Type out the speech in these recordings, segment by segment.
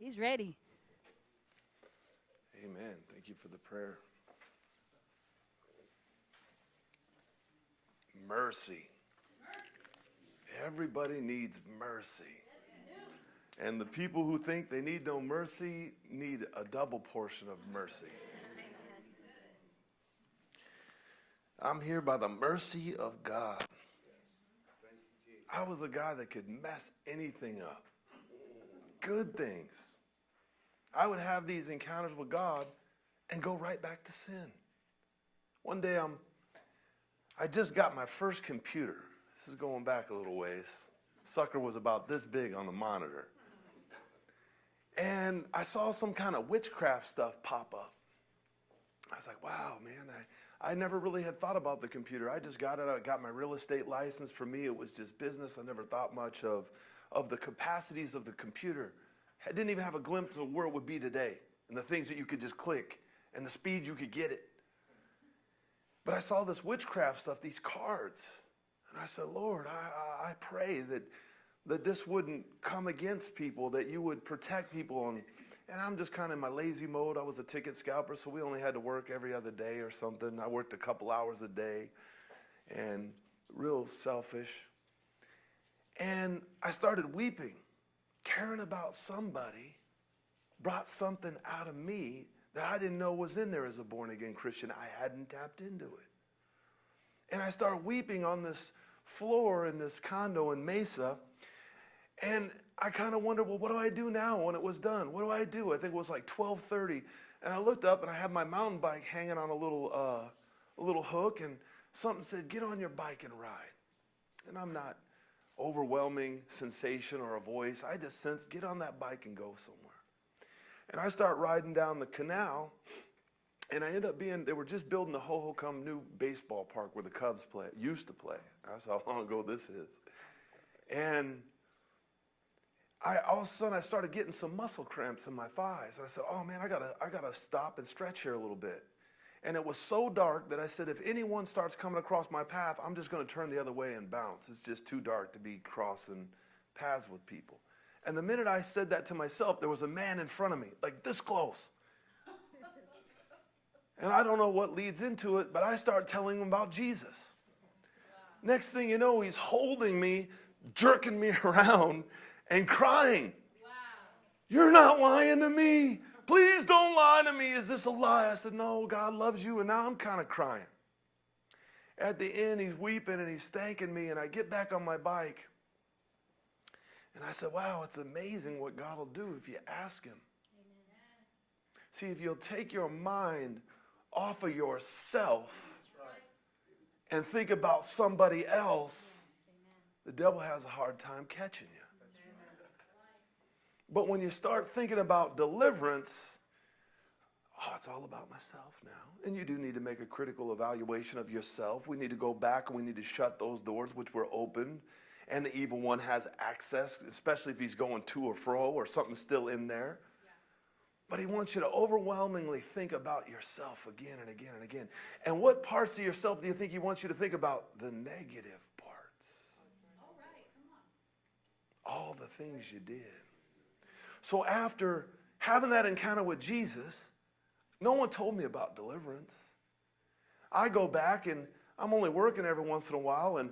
He's ready. Amen. Thank you for the prayer. Mercy. Everybody needs mercy. And the people who think they need no mercy need a double portion of mercy. I'm here by the mercy of God. I was a guy that could mess anything up. Good things. I would have these encounters with God and go right back to sin. One day I'm I just got my first computer. This is going back a little ways. Sucker was about this big on the monitor. And I saw some kind of witchcraft stuff pop up. I was like, wow, man, I, I never really had thought about the computer. I just got it. I got my real estate license. For me, it was just business. I never thought much of, of the capacities of the computer. I didn't even have a glimpse of where it would be today and the things that you could just click and the speed you could get it. But I saw this witchcraft stuff, these cards. And I said, Lord, I, I, I pray that, that this wouldn't come against people, that you would protect people. And, and I'm just kind of in my lazy mode. I was a ticket scalper, so we only had to work every other day or something. I worked a couple hours a day and real selfish. And I started weeping, caring about somebody brought something out of me that I didn't know was in there as a born again Christian. I hadn't tapped into it. And I started weeping on this floor in this condo in Mesa. And I kind of wondered, well, what do I do now when it was done? What do I do? I think it was like 1230. And I looked up and I had my mountain bike hanging on a little, uh, a little hook and something said, get on your bike and ride. And I'm not overwhelming sensation or a voice. I just sense, get on that bike and go somewhere. And I start riding down the canal, and I end up being, they were just building the Hohokam new baseball park where the Cubs play, used to play. That's how long ago this is. And I, all of a sudden, I started getting some muscle cramps in my thighs. And I said, oh man, I gotta, I gotta stop and stretch here a little bit. And it was so dark that I said, if anyone starts coming across my path, I'm just gonna turn the other way and bounce. It's just too dark to be crossing paths with people. And the minute I said that to myself, there was a man in front of me, like this close. and I don't know what leads into it, but I start telling him about Jesus. Next thing you know, he's holding me, jerking me around, and crying. Wow. You're not lying to me. Please don't lie to me. Is this a lie? I said, No, God loves you. And now I'm kind of crying. At the end, he's weeping and he's thanking me. And I get back on my bike. And I said, wow, it's amazing what God will do if you ask Him. Amen. See, if you'll take your mind off of yourself right. and think about somebody else, Amen. the devil has a hard time catching you. But when you start thinking about deliverance, oh, it's all about myself now. And you do need to make a critical evaluation of yourself. We need to go back and we need to shut those doors which were open and the evil one has access, especially if he's going to or fro or something's still in there. But he wants you to overwhelmingly think about yourself again and again and again. And what parts of yourself do you think he wants you to think about? The negative parts. All right, come on. All the things you did. So after having that encounter with Jesus, no one told me about deliverance. I go back and I'm only working every once in a while and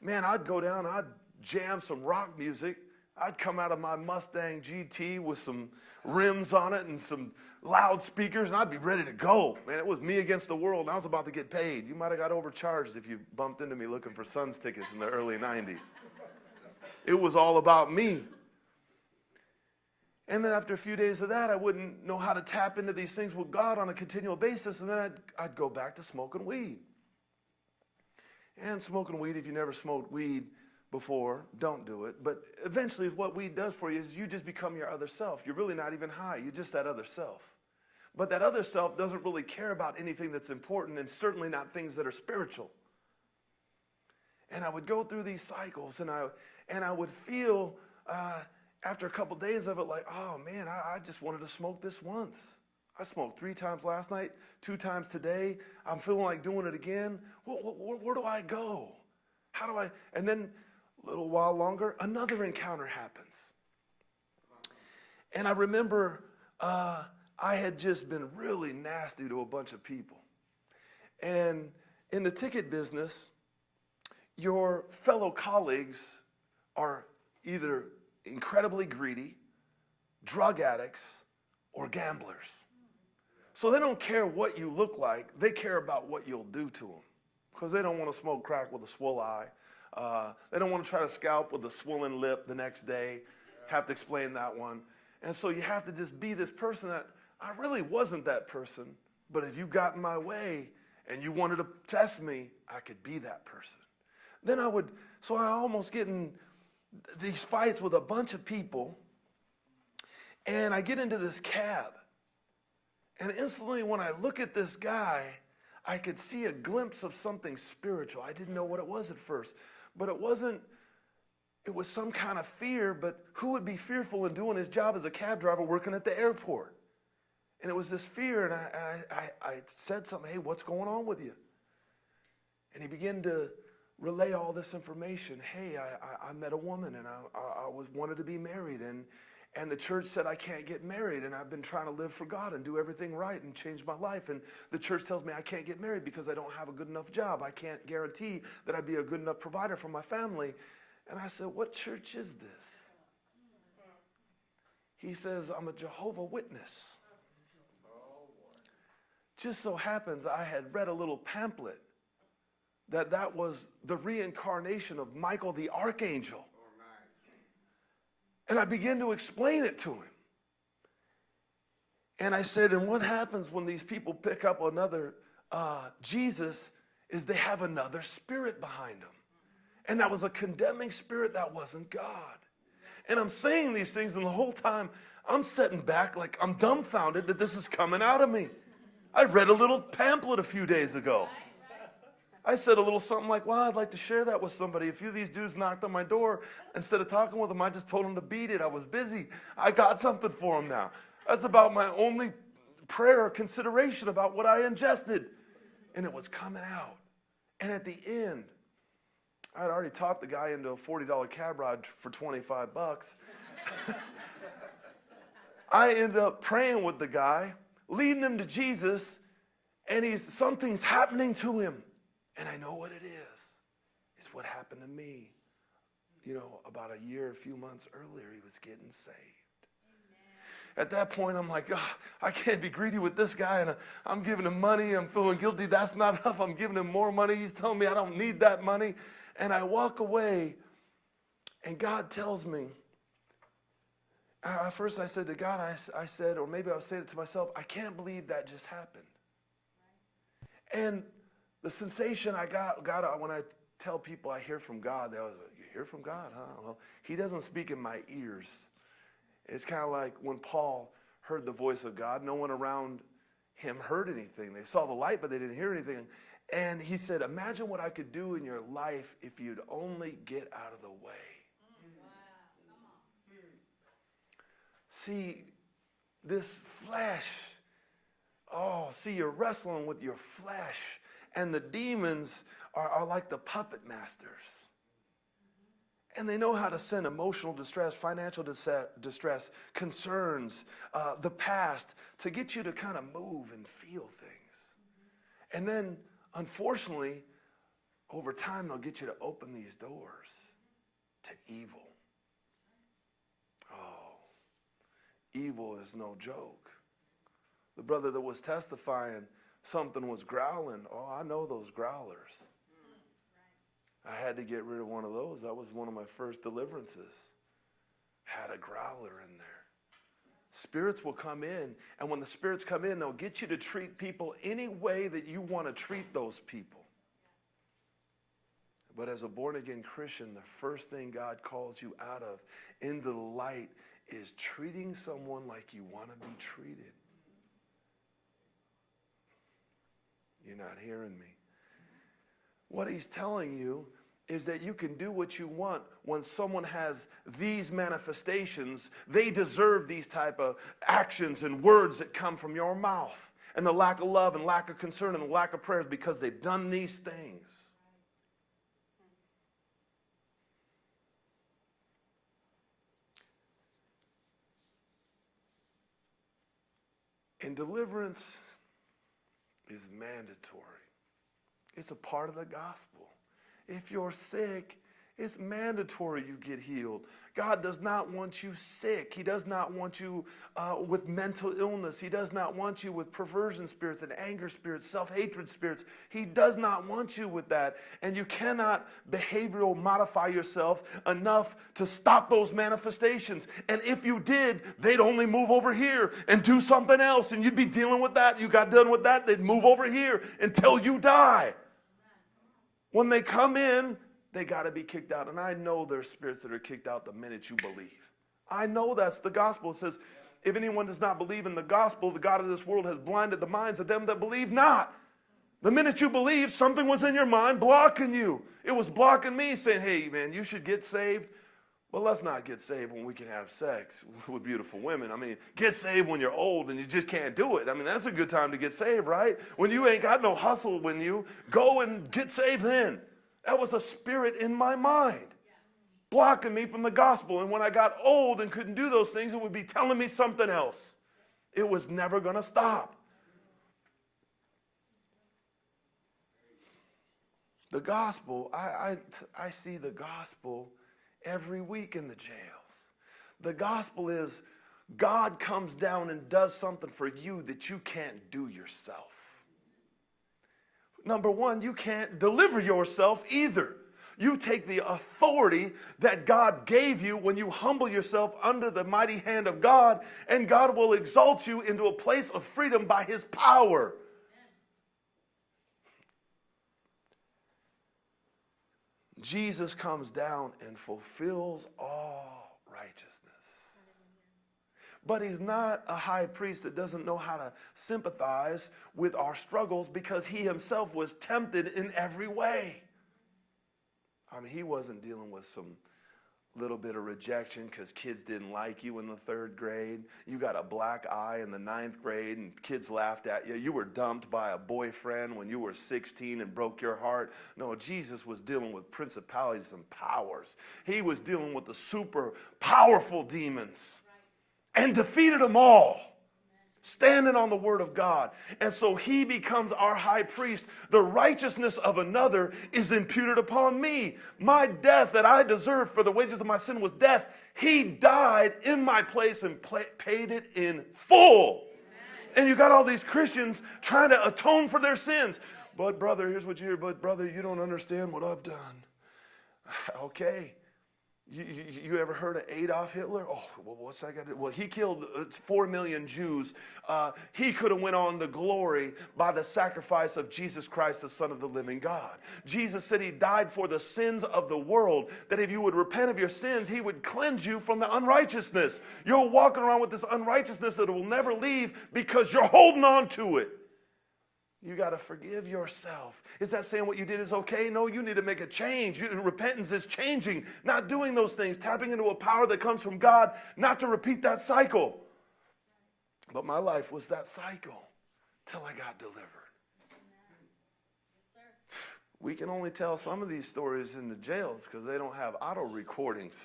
man, I'd go down, I'd jam some rock music. I'd come out of my Mustang GT with some rims on it and some loudspeakers, and I'd be ready to go. Man, it was me against the world, and I was about to get paid. You might have got overcharged if you bumped into me looking for Suns tickets in the early 90s. It was all about me. And then after a few days of that, I wouldn't know how to tap into these things with God on a continual basis, and then I'd, I'd go back to smoking weed. And smoking weed, if you never smoked weed before, don't do it. But eventually, what weed does for you is you just become your other self. You're really not even high, you're just that other self. But that other self doesn't really care about anything that's important and certainly not things that are spiritual. And I would go through these cycles and I, and I would feel uh, after a couple days of it like, oh man, I, I just wanted to smoke this once. I smoked three times last night, two times today. I'm feeling like doing it again. Where, where, where, do I go? How do I? And then a little while longer, another encounter happens. And I remember uh, I had just been really nasty to a bunch of people. And in the ticket business, your fellow colleagues are either incredibly greedy, drug addicts, or gamblers. So they don't care what you look like, they care about what you'll do to them. Because they don't want to smoke crack with a swollen eye. Uh, they don't want to try to scalp with a swollen lip the next day, have to explain that one. And so you have to just be this person that I really wasn't that person, but if you got in my way and you wanted to test me, I could be that person. Then I would, so I almost get in these fights with a bunch of people, and I get into this cab. And instantly, when I look at this guy, I could see a glimpse of something spiritual. I didn't know what it was at first, but it wasn't, it was some kind of fear. But who would be fearful in doing his job as a cab driver working at the airport? And it was this fear, and I, I, I said something, hey, what's going on with you? And he began to relay all this information. Hey, I, I, I met a woman and I, I, I, was wanted to be married and, and the church said I can't get married and I've been trying to live for God and do everything right and change my life. And the church tells me I can't get married because I don't have a good enough job. I can't guarantee that I'd be a good enough provider for my family. And I said, what church is this? He says, I'm a Jehovah Witness. Just so happens I had read a little pamphlet that that was the reincarnation of Michael the archangel. And I began to explain it to him. And I said, and what happens when these people pick up another uh, Jesus is they have another spirit behind them. And that was a condemning spirit that wasn't God. And I'm saying these things, and the whole time I'm sitting back like I'm dumbfounded that this is coming out of me. I read a little pamphlet a few days ago. I said a little something like, well, I'd like to share that with somebody. A few of these dudes knocked on my door. Instead of talking with them, I just told them to beat it. I was busy. I got something for them now. That's about my only prayer or consideration about what I ingested. And it was coming out. And at the end, I'd already talked the guy into a $40 cab ride for 25 bucks. I end up praying with the guy, leading him to Jesus, and he's something's happening to him. And I know what it is. It's what happened to me. You know, about a year, a few months earlier, he was getting saved. At that point, I'm like, oh, I can't be greedy with this guy, and I'm giving him money. I'm feeling guilty. That's not enough. I'm giving him more money. He's telling me I don't need that money. And I walk away, and God tells me, uh, first I said to God, I, I said, or maybe I was saying it to myself, I can't believe that just happened. And the sensation I got, got uh, when I tell people I hear from God, they always you hear from God, huh? Well, he doesn't speak in my ears. It's kind of like when Paul heard the voice of God, no one around him heard anything. They saw the light, but they didn't hear anything. And he said, Imagine what I could do in your life if you'd only get out of the way. See, this flesh, oh, see, you're wrestling with your flesh and the demons are, are like the puppet masters. And they know how to send emotional distress, financial distress, concerns, uh, the past, to get you to kind of move and feel things. And then, unfortunately, over time, they'll get you to open these doors to evil. Oh, evil is no joke. The brother that was testifying something was growling. Oh, I know those growlers. I had to get rid of one of those. That was one of my first deliverances. Had a growler in there. Spirits will come in, and when the spirits come in, they'll get you to treat people any way that you want to treat those people. But as a born again Christian, the first thing God calls you out of into the light is treating someone like you want to be treated. You're not hearing me. What he's telling you is that you can do what you want when someone has these manifestations. They deserve these type of actions and words that come from your mouth. And the lack of love and lack of concern and the lack of prayers because they've done these things. And deliverance is mandatory. It's a part of the gospel. If you're sick, it's mandatory you get healed. God does not want you sick. He does not want you uh, with mental illness. He does not want you with perversion spirits and anger spirits, self hatred spirits. He does not want you with that. And you cannot behavioral modify yourself enough to stop those manifestations. And if you did, they'd only move over here and do something else. And you'd be dealing with that. You got done with that, they'd move over here until you die. When they come in, they got to be kicked out. And I know there's spirits that are kicked out the minute you believe. I know that's the gospel. It says, if anyone does not believe in the gospel, the God of this world has blinded the minds of them that believe not. The minute you believe, something was in your mind blocking you. It was blocking me, saying, hey, man, you should get saved. But let's not get saved when we can have sex with beautiful women. I mean, get saved when you're old and you just can't do it. I mean, that's a good time to get saved, right? When you ain't got no hustle when you go and get saved then. That was a spirit in my mind blocking me from the gospel. And when I got old and couldn't do those things, it would be telling me something else. It was never going to stop. The gospel, I, I, I see the gospel every week in the jails. The gospel is God comes down and does something for you that you can't do yourself. Number one, you can't deliver yourself either. You take the authority that God gave you when you humble yourself under the mighty hand of God, and God will exalt you into a place of freedom by His power. Jesus comes down and fulfills all righteousness. But he's not a high priest that doesn't know how to sympathize with our struggles because he himself was tempted in every way. I mean, he wasn't dealing with some little bit of rejection because kids didn't like you in the third grade. You got a black eye in the ninth grade and kids laughed at you. You were dumped by a boyfriend when you were 16 and broke your heart. No, Jesus was dealing with principalities and powers. He was dealing with the super powerful demons and defeated them all standing on the word of God. And so he becomes our high priest. The righteousness of another is imputed upon me. My death that I deserved for the wages of my sin was death. He died in my place and paid it in full. And you got all these Christians trying to atone for their sins. But brother, here's what you hear. But brother, you don't understand what I've done. Okay. You, you, ever heard of Adolf Hitler? Oh, well, what's that got to do? Well, he killed uh, four million Jews. Uh, he could have went on to glory by the sacrifice of Jesus Christ, the Son of the living God. Jesus said he died for the sins of the world, that if you would repent of your sins, he would cleanse you from the unrighteousness. You're walking around with this unrighteousness that will never leave because you're holding on to it. You got to forgive yourself. Is that saying what you did is okay? No, you need to make a change. You, repentance is changing, not doing those things, tapping into a power that comes from God, not to repeat that cycle. But my life was that cycle till I got delivered. we can only tell some of these stories in the jails because they don't have auto recordings.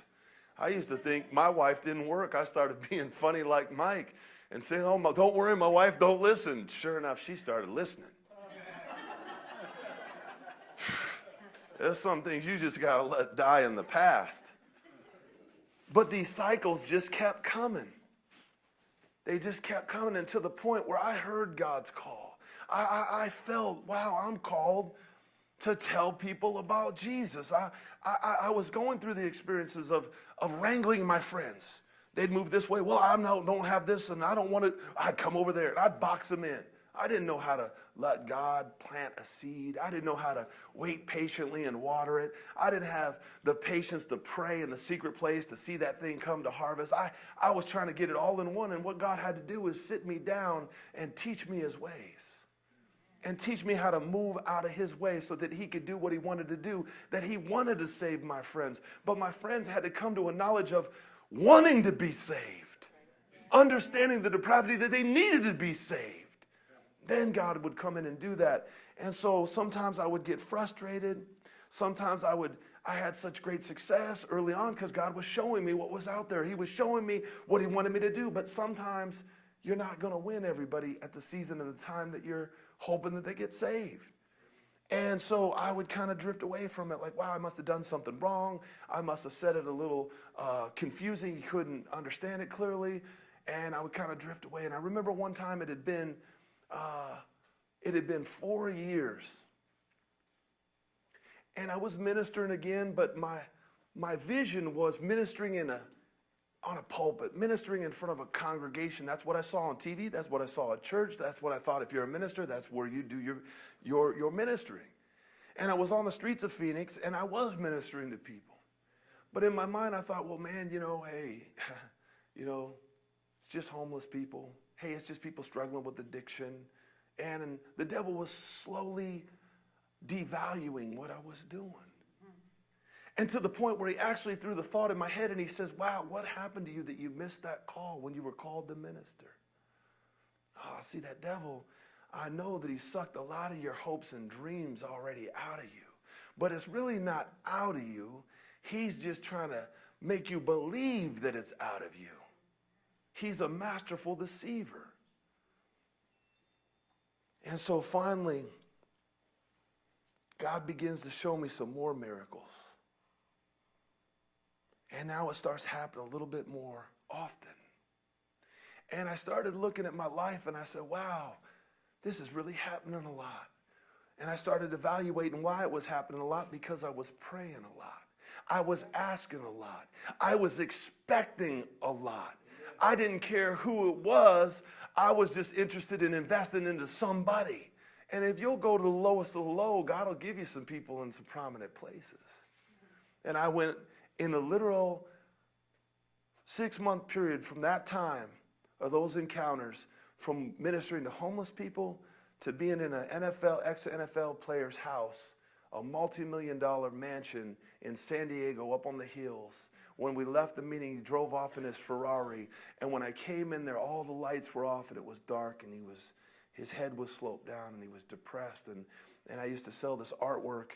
I used to think my wife didn't work. I started being funny like Mike and saying, Oh, don't worry, my wife don't listen. Sure enough, she started listening. There's some things you just got to let die in the past. But these cycles just kept coming. They just kept coming until the point where I heard God's call. I, I, I felt, wow, I'm called to tell people about Jesus. I, I, I was going through the experiences of, of wrangling my friends. They'd move this way. Well, I don't have this and I don't want it. I'd come over there and I'd box them in. I didn't know how to let God plant a seed. I didn't know how to wait patiently and water it. I didn't have the patience to pray in the secret place to see that thing come to harvest. I, I was trying to get it all in one, and what God had to do was sit me down and teach me his ways. And teach me how to move out of his way so that he could do what he wanted to do, that he wanted to save my friends. But my friends had to come to a knowledge of wanting to be saved, understanding the depravity that they needed to be saved. Then God would come in and do that. And so sometimes I would get frustrated. Sometimes I would I had such great success early on because God was showing me what was out there. He was showing me what he wanted me to do, but sometimes you're not going to win everybody at the season and the time that you're hoping that they get saved. And so I would kind of drift away from it, like, wow, I must have done something wrong. I must have said it a little uh, confusing. He couldn't understand it clearly. And I would kind of drift away. And I remember one time it had been, uh, it had been four years. And I was ministering again, but my, my vision was ministering in a, on a pulpit, ministering in front of a congregation. That's what I saw on TV. That's what I saw at church. That's what I thought if you're a minister, that's where you do your, your, your ministering. And I was on the streets of Phoenix and I was ministering to people. But in my mind, I thought, well, man, you know, hey, you know, it's just homeless people. Hey, it's just people struggling with addiction. And, and the devil was slowly devaluing what I was doing. And to the point where he actually threw the thought in my head and he says, Wow, what happened to you that you missed that call when you were called to minister? Oh, see, that devil, I know that he sucked a lot of your hopes and dreams already out of you. But it's really not out of you. He's just trying to make you believe that it's out of you. He's a masterful deceiver. And so finally, God begins to show me some more miracles. And now it starts happening a little bit more often. And I started looking at my life and I said, wow, this is really happening a lot. And I started evaluating why it was happening a lot because I was praying a lot. I was asking a lot. I was expecting a lot. I didn't care who it was. I was just interested in investing into somebody. And if you'll go to the lowest of the low, God will give you some people in some prominent places. And I went in a literal six month period from that time of those encounters, from ministering to homeless people to being in an NFL, ex NFL player's house, a multi million dollar mansion in San Diego up on the hills. When we left the meeting, he drove off in his Ferrari. And when I came in there, all the lights were off and it was dark and he was, his head was sloped down and he was depressed. And, and I used to sell this artwork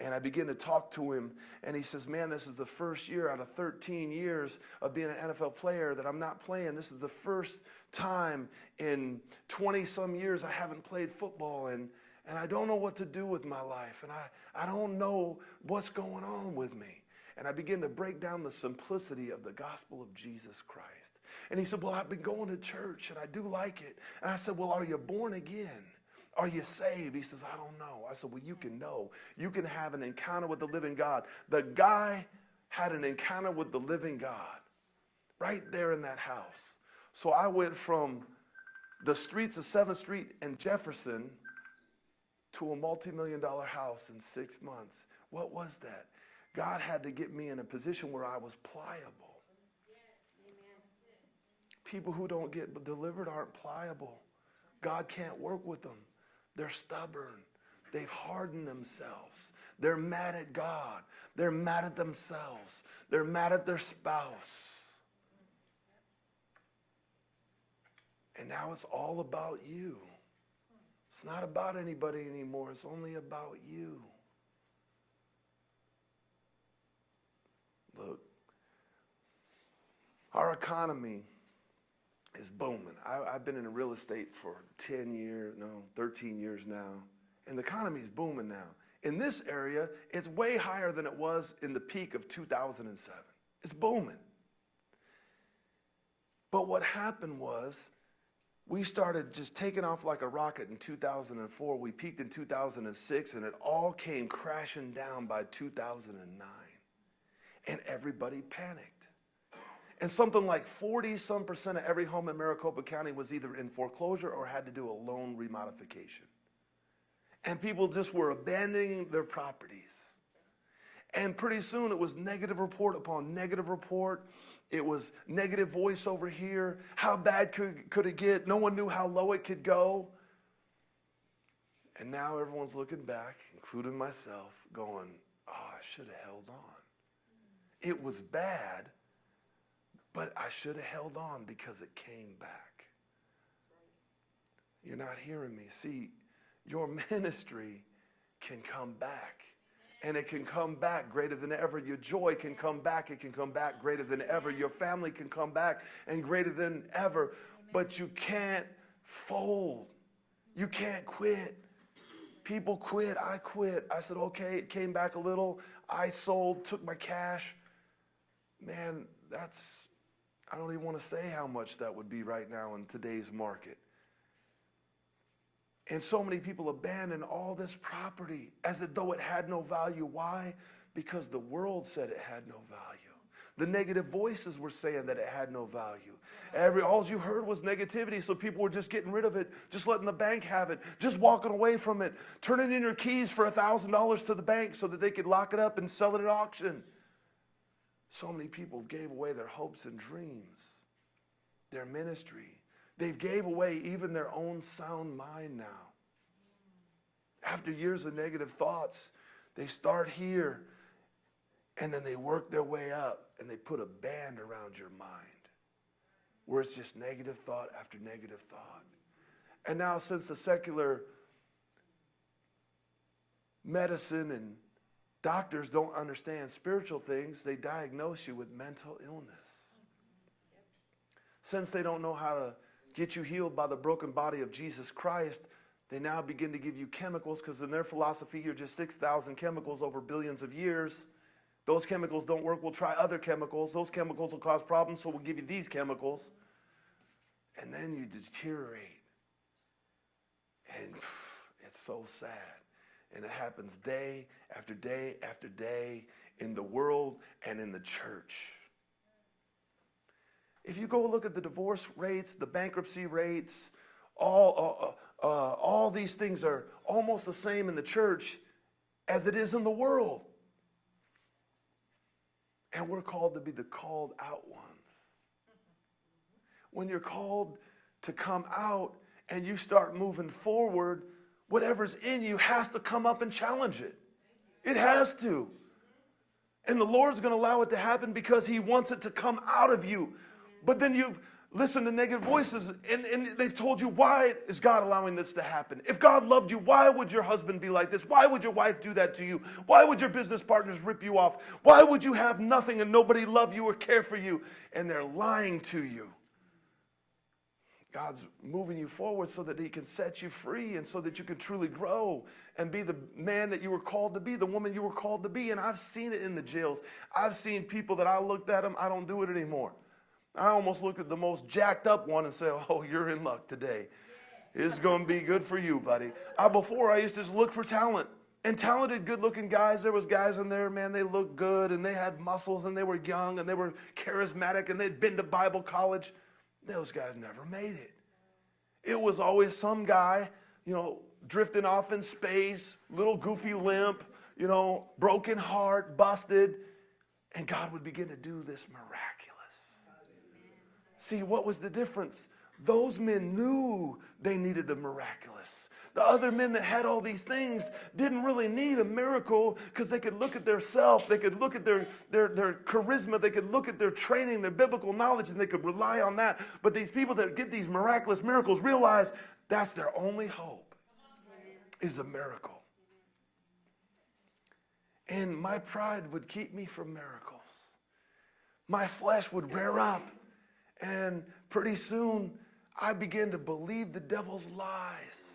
and I begin to talk to him, and he says, Man, this is the first year out of 13 years of being an NFL player that I'm not playing. This is the first time in 20 some years I haven't played football, and, and I don't know what to do with my life, and I, I don't know what's going on with me. And I begin to break down the simplicity of the gospel of Jesus Christ. And he said, Well, I've been going to church, and I do like it. And I said, Well, are you born again? Are you saved? He says, I don't know. I said, Well, you can know. You can have an encounter with the living God. The guy had an encounter with the living God right there in that house. So I went from the streets of 7th Street and Jefferson to a multi million dollar house in six months. What was that? God had to get me in a position where I was pliable. People who don't get delivered aren't pliable. God can't work with them. They're stubborn. They've hardened themselves. They're mad at God. They're mad at themselves. They're mad at their spouse. And now it's all about you. It's not about anybody anymore. It's only about you. Look, our economy is booming. I, have been in real estate for 10 years, no, 13 years now, and the economy is booming now. In this area, it's way higher than it was in the peak of 2007. It's booming. But what happened was we started just taking off like a rocket in 2004. We peaked in 2006, and it all came crashing down by 2009. And everybody panicked. And something like 40 some percent of every home in Maricopa County was either in foreclosure or had to do a loan remodification. And people just were abandoning their properties. And pretty soon it was negative report upon negative report. It was negative voice over here. How bad could, could it get? No one knew how low it could go. And now everyone's looking back, including myself, going, oh, I should have held on. It was bad, but I should have held on because it came back. You're not hearing me. See, your ministry can come back and it can come back greater than ever. Your joy can come back. It can come back greater than ever. Your family can come back and greater than ever. But you can't fold. You can't quit. People quit. I quit. I said, okay, it came back a little. I sold, took my cash. Man, that's, I don't even want to say how much that would be right now in today's market. And so many people abandon all this property as though it had no value. Why? Because the world said it had no value. The negative voices were saying that it had no value. Every all you heard was negativity, so people were just getting rid of it, just letting the bank have it, just walking away from it, turning in your keys for a thousand dollars to the bank so that they could lock it up and sell it at auction. So many people gave away their hopes and dreams, their ministry. They've gave away even their own sound mind now. After years of negative thoughts, they start here and then they work their way up and they put a band around your mind where it's just negative thought after negative thought. And now, since the secular medicine and doctors don't understand spiritual things, they diagnose you with mental illness. Since they don't know how to get you healed by the broken body of Jesus Christ, they now begin to give you chemicals because, in their philosophy, you're just 6,000 chemicals over billions of years. Those chemicals don't work, we'll try other chemicals. Those chemicals will cause problems, so we'll give you these chemicals. And then you deteriorate. And it's so sad. And it happens day after day after day in the world and in the church. If you go look at the divorce rates, the bankruptcy rates, all, uh, uh, uh all these things are almost the same in the church as it is in the world. And we're called to be the called out ones. When you're called to come out and you start moving forward, whatever's in you has to come up and challenge it. It has to. And the Lord's going to allow it to happen because He wants it to come out of you. But then you've listened to negative voices and, and they've told you why is god allowing this to happen if god loved you why would your husband be like this why would your wife do that to you why would your business partners rip you off why would you have nothing and nobody love you or care for you and they're lying to you god's moving you forward so that he can set you free and so that you can truly grow and be the man that you were called to be the woman you were called to be and i've seen it in the jails i've seen people that i looked at them i don't do it anymore I almost looked at the most jacked up one and said, Oh, you're in luck today. It's going to be good for you, buddy. I, before, I used to just look for talent. And talented, good looking guys, there was guys in there, man, they looked good and they had muscles and they were young and they were charismatic and they'd been to Bible college. Those guys never made it. It was always some guy, you know, drifting off in space, little goofy limp, you know, broken heart, busted. And God would begin to do this miraculous. See, what was the difference? Those men knew they needed the miraculous. The other men that had all these things didn't really need a miracle because they could look at their self, they could look at their, their, their charisma, they could look at their training, their biblical knowledge, and they could rely on that. But these people that get these miraculous miracles realize that's their only hope is a miracle. And my pride would keep me from miracles. My flesh would rear up and pretty soon, I began to believe the devil's lies.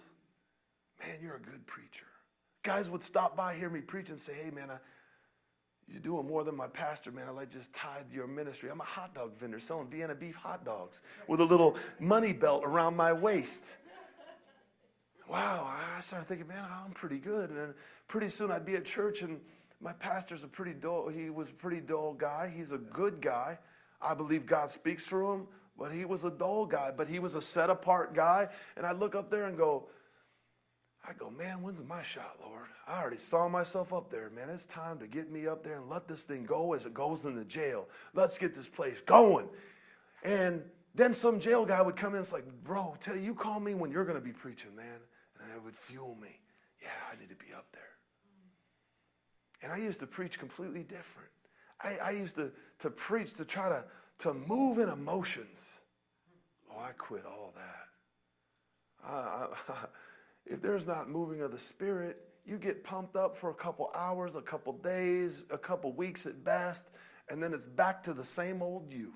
Man, you're a good preacher. Guys would stop by, hear me preach, and say, hey, man, I, you're doing more than my pastor, man. I like just tithe your ministry. I'm a hot dog vendor selling Vienna beef hot dogs with a little money belt around my waist. Wow, I started thinking, man, I'm pretty good. And then pretty soon I'd be at church, and my pastor's a pretty dull, he was a pretty dull guy. He's a good guy. I believe God speaks through him, but he was a dull guy, but he was a set apart guy. And I'd look up there and go, I go, man, when's my shot, Lord? I already saw myself up there, man. It's time to get me up there and let this thing go as it goes in the jail. Let's get this place going. And then some jail guy would come in it's like, bro, tell you, you call me when you're going to be preaching, man. And it would fuel me. Yeah, I need to be up there. And I used to preach completely different. I, I used to, to preach to try to, to move in emotions. Oh, I quit all that. I, I, if there's not moving of the Spirit, you get pumped up for a couple hours, a couple days, a couple weeks at best, and then it's back to the same old you.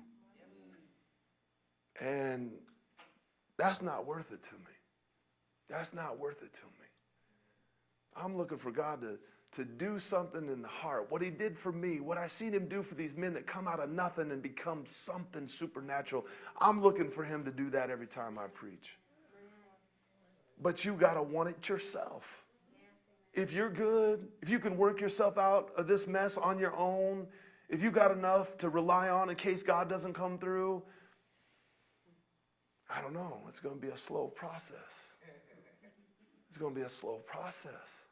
And that's not worth it to me. That's not worth it to me. I'm looking for God to, to do something in the heart. What he did for me, what I seen him do for these men that come out of nothing and become something supernatural. I'm looking for him to do that every time I preach. But you got to want it yourself. If you're good, if you can work yourself out of this mess on your own, if you got enough to rely on in case God doesn't come through, I don't know. It's going to be a slow process. It's going to be a slow process.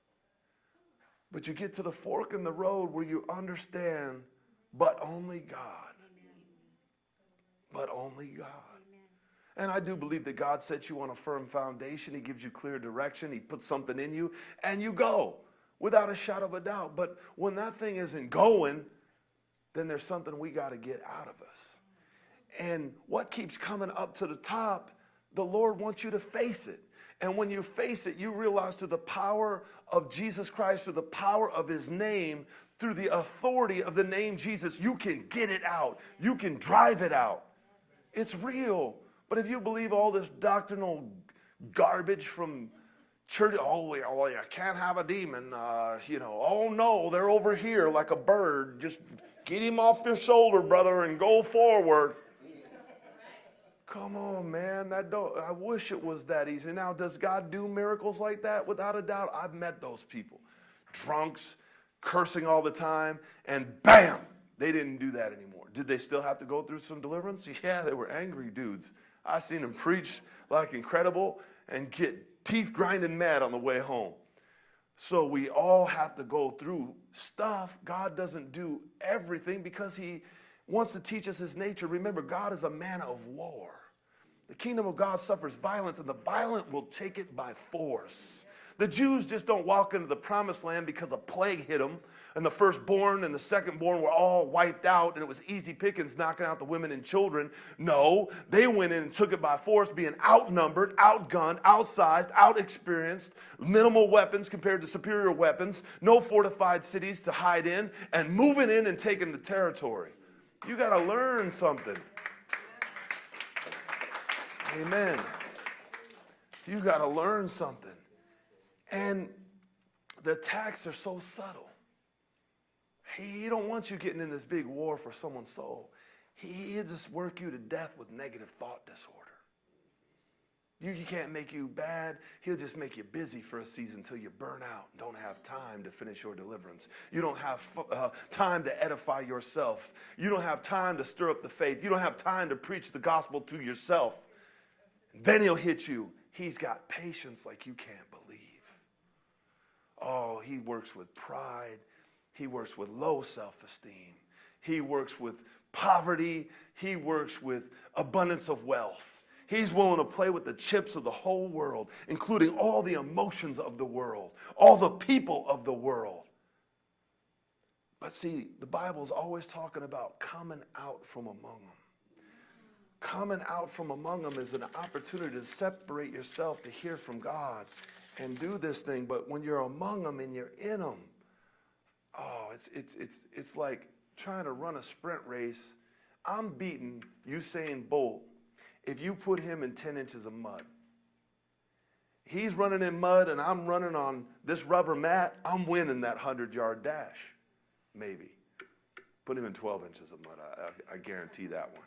But you get to the fork in the road where you understand, but only God. But only God. And I do believe that God sets you on a firm foundation. He gives you clear direction. He puts something in you, and you go without a shadow of a doubt. But when that thing isn't going, then there's something we got to get out of us. And what keeps coming up to the top, the Lord wants you to face it. And when you face it, you realize through the power of Jesus Christ, through the power of his name, through the authority of the name Jesus, you can get it out. You can drive it out. It's real. But if you believe all this doctrinal garbage from church, oh, oh you can't have a demon, uh, you know, oh no, they're over here like a bird. Just get him off your shoulder, brother, and go forward. Come on, man. That don't, I wish it was that easy. Now, does God do miracles like that? Without a doubt, I've met those people. Drunks, cursing all the time, and bam, they didn't do that anymore. Did they still have to go through some deliverance? Yeah, they were angry dudes. I seen them preach like incredible and get teeth grinding mad on the way home. So we all have to go through stuff. God doesn't do everything because he wants to teach us his nature. Remember, God is a man of war. The kingdom of God suffers violence, and the violent will take it by force. The Jews just don't walk into the promised land because a plague hit them, and the firstborn and the secondborn were all wiped out, and it was easy pickings knocking out the women and children. No, they went in and took it by force, being outnumbered, outgunned, outsized, outexperienced, minimal weapons compared to superior weapons, no fortified cities to hide in, and moving in and taking the territory. You got to learn something. Amen. You got to learn something. And the attacks are so subtle. He don't want you getting in this big war for someone's soul. He'll just work you to death with negative thought disorder. You, he can't make you bad. He'll just make you busy for a season until you burn out and don't have time to finish your deliverance. You don't have uh, time to edify yourself. You don't have time to stir up the faith. You don't have time to preach the gospel to yourself. Then he'll hit you. He's got patience like you can't believe. Oh, he works with pride. He works with low self esteem. He works with poverty. He works with abundance of wealth. He's willing to play with the chips of the whole world, including all the emotions of the world, all the people of the world. But see, the Bible's always talking about coming out from among them coming out from among them is an opportunity to separate yourself to hear from God and do this thing. But when you're among them and you're in them, oh, it's, it's, it's, it's like trying to run a sprint race. I'm beating Usain Bolt if you put him in 10 inches of mud. He's running in mud and I'm running on this rubber mat. I'm winning that 100 yard dash, maybe. Put him in 12 inches of mud. I, I, I guarantee that one.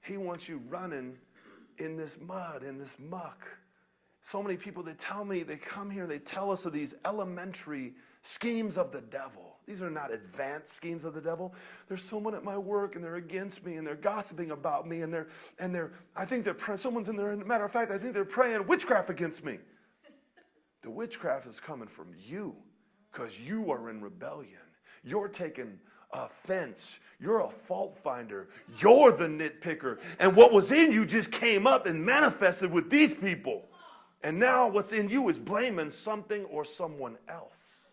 He wants you running in this mud, in this muck. So many people, they tell me, they come here, they tell us of these elementary schemes of the devil. These are not advanced schemes of the devil. There's someone at my work and they're against me and they're gossiping about me and they're, and they're, I think they're, someone's in there, And matter of fact, I think they're praying witchcraft against me. The witchcraft is coming from you because you are in rebellion. You're taking offense. You're a fault finder. You're the nitpicker. And what was in you just came up and manifested with these people. And now what's in you is blaming something or someone else.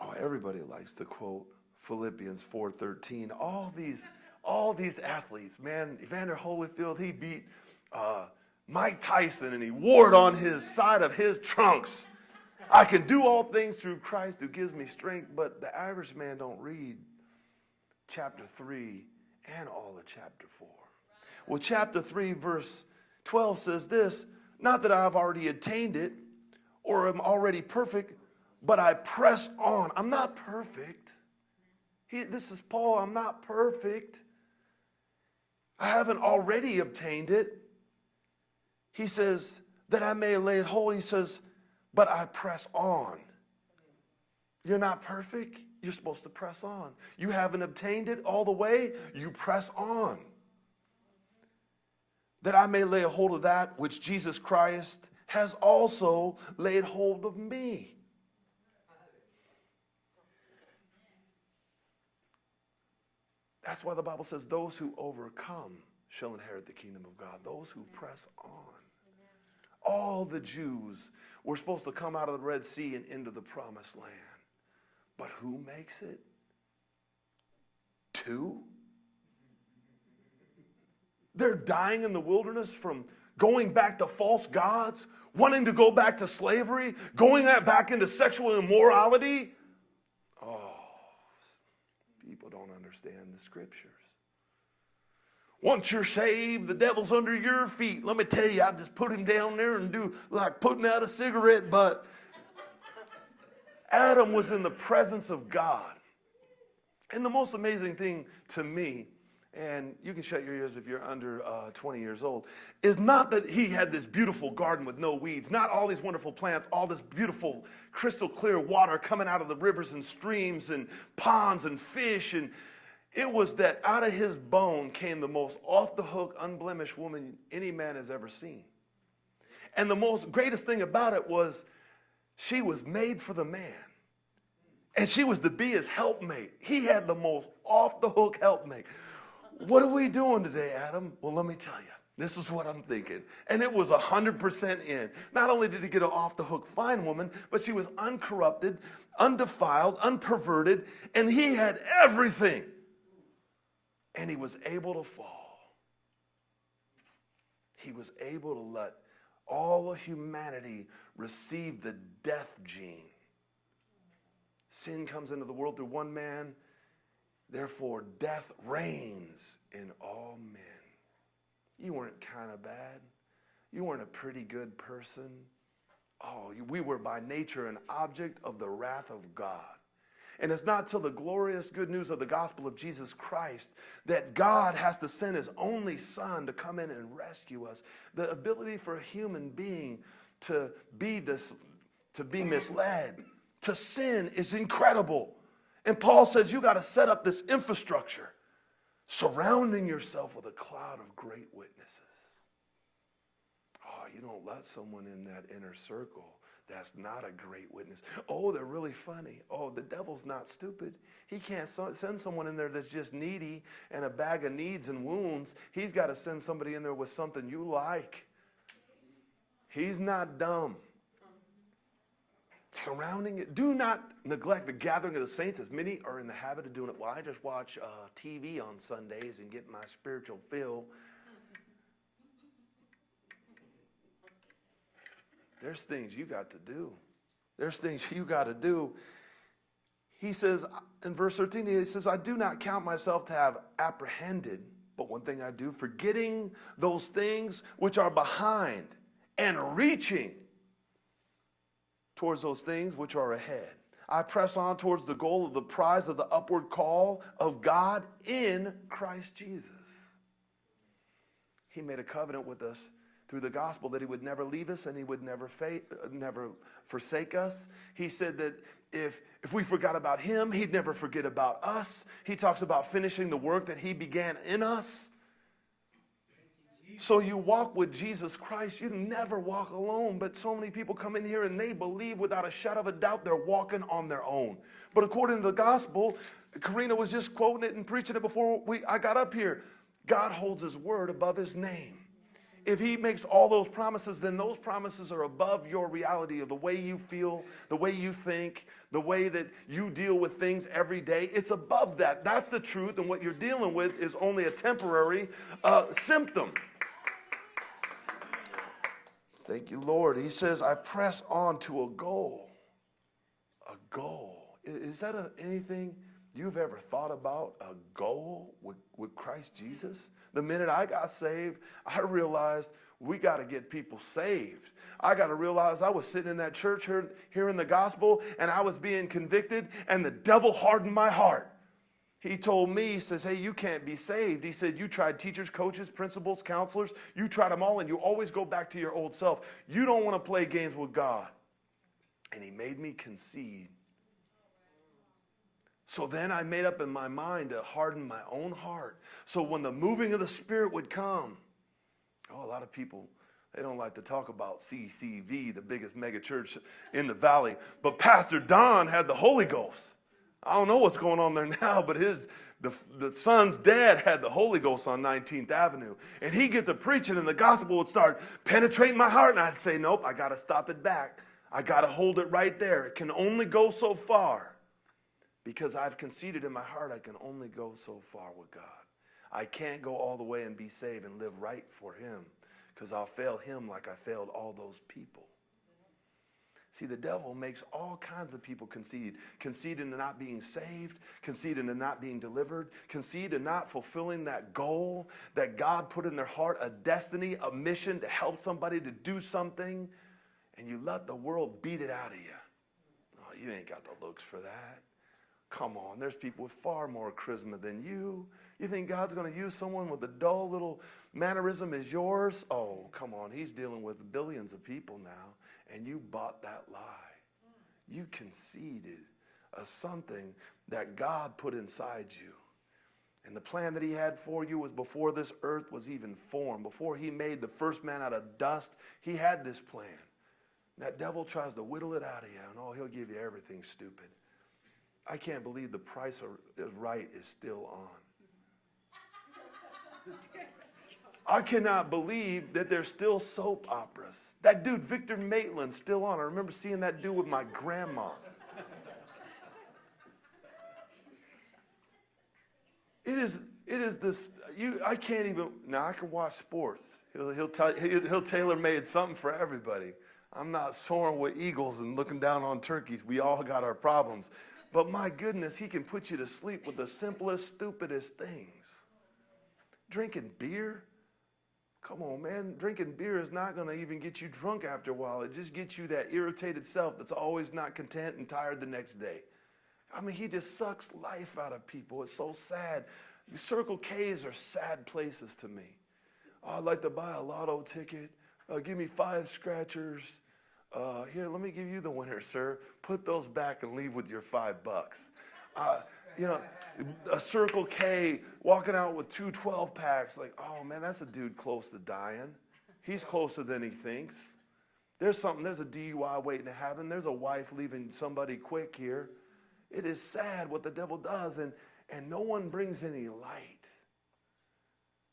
Oh, everybody likes to quote Philippians 4:13. All these, all these athletes, man. Evander Holyfield, he beat uh, Mike Tyson and he wore it on his side of his trunks. I can do all things through Christ who gives me strength, but the average man don't read chapter 3 and all of chapter 4. Well, chapter 3, verse 12 says this Not that I've already attained it or am already perfect, but I press on. I'm not perfect. He, this is Paul. I'm not perfect. I haven't already obtained it. He says, that I may lay it hold. He says, but I press on. You're not perfect. You're supposed to press on. You haven't obtained it all the way. You press on. That I may lay a hold of that which Jesus Christ has also laid hold of me. That's why the Bible says, Those who overcome shall inherit the kingdom of God. Those who press on. All the Jews were supposed to come out of the Red Sea and into the promised land. But who makes it? Two? They're dying in the wilderness from going back to false gods, wanting to go back to slavery, going back into sexual immorality. People don't understand the scriptures. Once you're saved, the devil's under your feet. Let me tell you, I just put him down there and do like putting out a cigarette butt. Adam was in the presence of God. And the most amazing thing to me, and you can shut your ears if you're under uh, 20 years old, is not that he had this beautiful garden with no weeds, not all these wonderful plants, all this beautiful crystal clear water coming out of the rivers and streams and ponds and fish and it was that out of his bone came the most off the hook, unblemished woman any man has ever seen. And the most greatest thing about it was she was made for the man. And she was to be his helpmate. He had the most off the hook helpmate. What are we doing today, Adam? Well, let me tell you. This is what I'm thinking. And it was 100% in. Not only did he get an off the hook fine woman, but she was uncorrupted, undefiled, unperverted, and he had everything and he was able to fall. He was able to let all of humanity receive the death gene. Sin comes into the world through one man, therefore, death reigns in all men. You weren't kind of bad. You weren't a pretty good person. Oh, we were by nature an object of the wrath of God. And it's not till the glorious good news of the gospel of Jesus Christ that God has to send his only son to come in and rescue us. The ability for a human being to be, dis, to be misled, to sin is incredible. And Paul says you got to set up this infrastructure, surrounding yourself with a cloud of great witnesses. Oh, you don't let someone in that inner circle that's not a great witness. Oh, they're really funny. Oh, the devil's not stupid. He can't send someone in there that's just needy and a bag of needs and wounds. He's got to send somebody in there with something you like. He's not dumb. Surrounding it. Do not neglect the gathering of the saints, as many are in the habit of doing it. Well, I just watch uh, TV on Sundays and get my spiritual fill. There's things you got to do. There's things you got to do. He says in verse 13, he says, I do not count myself to have apprehended, but one thing I do, forgetting those things which are behind and reaching towards those things which are ahead. I press on towards the goal of the prize of the upward call of God in Christ Jesus. He made a covenant with us through the gospel that he would never leave us and he would never, never forsake us. He said that if, if we forgot about him, he'd never forget about us. He talks about finishing the work that he began in us. So you walk with Jesus Christ. You never walk alone. But so many people come in here and they believe without a shadow of a doubt they're walking on their own. But according to the gospel, Karina was just quoting it and preaching it before we, I got up here. God holds his word above his name if he makes all those promises, then those promises are above your reality of the way you feel, the way you think, the way that you deal with things every day. It's above that. That's the truth, and what you're dealing with is only a temporary uh, symptom. Thank you, Lord. He says, I press on to a goal. A goal. Is that a, anything you've ever thought about? A goal with, with Christ Jesus? The minute I got saved, I realized we got to get people saved. I got to realize I was sitting in that church hearing the gospel and I was being convicted, and the devil hardened my heart. He told me, he says, Hey, you can't be saved. He said, You tried teachers, coaches, principals, counselors, you tried them all, and you always go back to your old self. You don't want to play games with God. And he made me concede. So then I made up in my mind to harden my own heart. So when the moving of the Spirit would come, oh, a lot of people, they don't like to talk about CCV, the biggest mega church in the valley. But Pastor Don had the Holy Ghost. I don't know what's going on there now, but his the, the son's dad had the Holy Ghost on 19th Avenue. And he'd get to preaching and the gospel would start penetrating my heart. And I'd say, Nope, I gotta stop it back. I gotta hold it right there. It can only go so far. Because I've conceded in my heart I can only go so far with God. I can't go all the way and be saved and live right for him. Because I'll fail him like I failed all those people. See, the devil makes all kinds of people concede. Concede into not being saved, concede into not being delivered, concede in not fulfilling that goal that God put in their heart, a destiny, a mission to help somebody to do something, and you let the world beat it out of you. Oh, you ain't got the looks for that. Come on, there's people with far more charisma than you. You think God's going to use someone with a dull little mannerism as yours? Oh, come on, He's dealing with billions of people now and you bought that lie. You conceded a something that God put inside you. And the plan that he had for you was before this earth was even formed, before he made the first man out of dust, he had this plan. That devil tries to whittle it out of you, and oh, he'll give you everything stupid. I can't believe the price of right is still on. I cannot believe that there's still soap operas. That dude, Victor Maitland, still on. I remember seeing that dude with my grandma. It is, it is this, you, I can't even, now I can watch sports. He'll, he'll, tell, he'll, he'll tailor-made something for everybody. I'm not soaring with eagles and looking down on turkeys. We all got our problems. But my goodness, he can put you to sleep with the simplest, stupidest things. Drinking beer, Come on, man. Drinking beer is not going to even get you drunk after a while. It just gets you that irritated self that's always not content and tired the next day. I mean, he just sucks life out of people. It's so sad. Circle K's are sad places to me. Oh, I'd like to buy a lotto ticket. Uh, give me five scratchers. Uh, here, let me give you the winner, sir. Put those back and leave with your five bucks. Uh, you know, a Circle K walking out with two 12 packs. Like, oh man, that's a dude close to dying. He's closer than he thinks. There's something, there's a DUI waiting to happen. There's a wife leaving somebody quick here. It is sad what the devil does, and, and no one brings any light.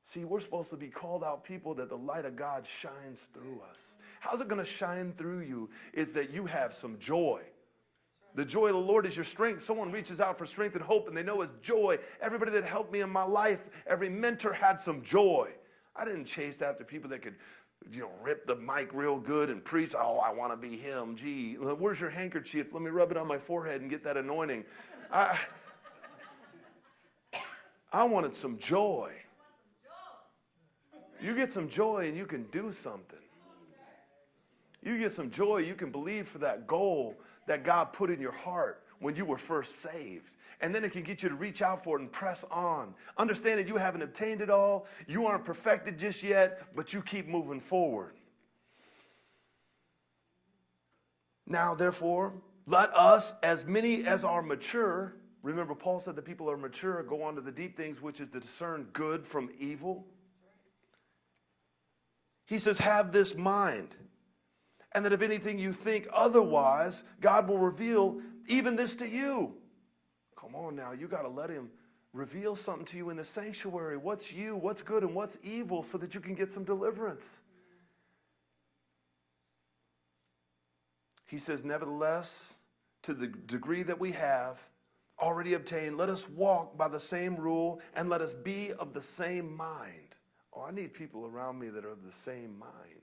See, we're supposed to be called out people that the light of God shines through us. How's it going to shine through you? Is that you have some joy. The joy of the Lord is your strength. Someone reaches out for strength and hope, and they know it's joy. Everybody that helped me in my life, every mentor had some joy. I didn't chase after people that could, you know, rip the mic real good and preach. Oh, I want to be him. Gee, uh, where's your handkerchief? Let me rub it on my forehead and get that anointing. I, I wanted some joy. You get some joy and you can do something. You get some joy, you can believe for that goal that God put in your heart when you were first saved. And then it can get you to reach out for it and press on. Understand that you haven't obtained it all, you aren't perfected just yet, but you keep moving forward. Now, therefore, let us, as many as are mature, remember Paul said the people are mature, go on to the deep things, which is to discern good from evil. He says, have this mind and that if anything you think otherwise, God will reveal even this to you. Come on now, you got to let Him reveal something to you in the sanctuary. What's you, what's good, and what's evil so that you can get some deliverance. He says, Nevertheless, to the degree that we have already obtained, let us walk by the same rule and let us be of the same mind. Oh, I need people around me that are of the same mind.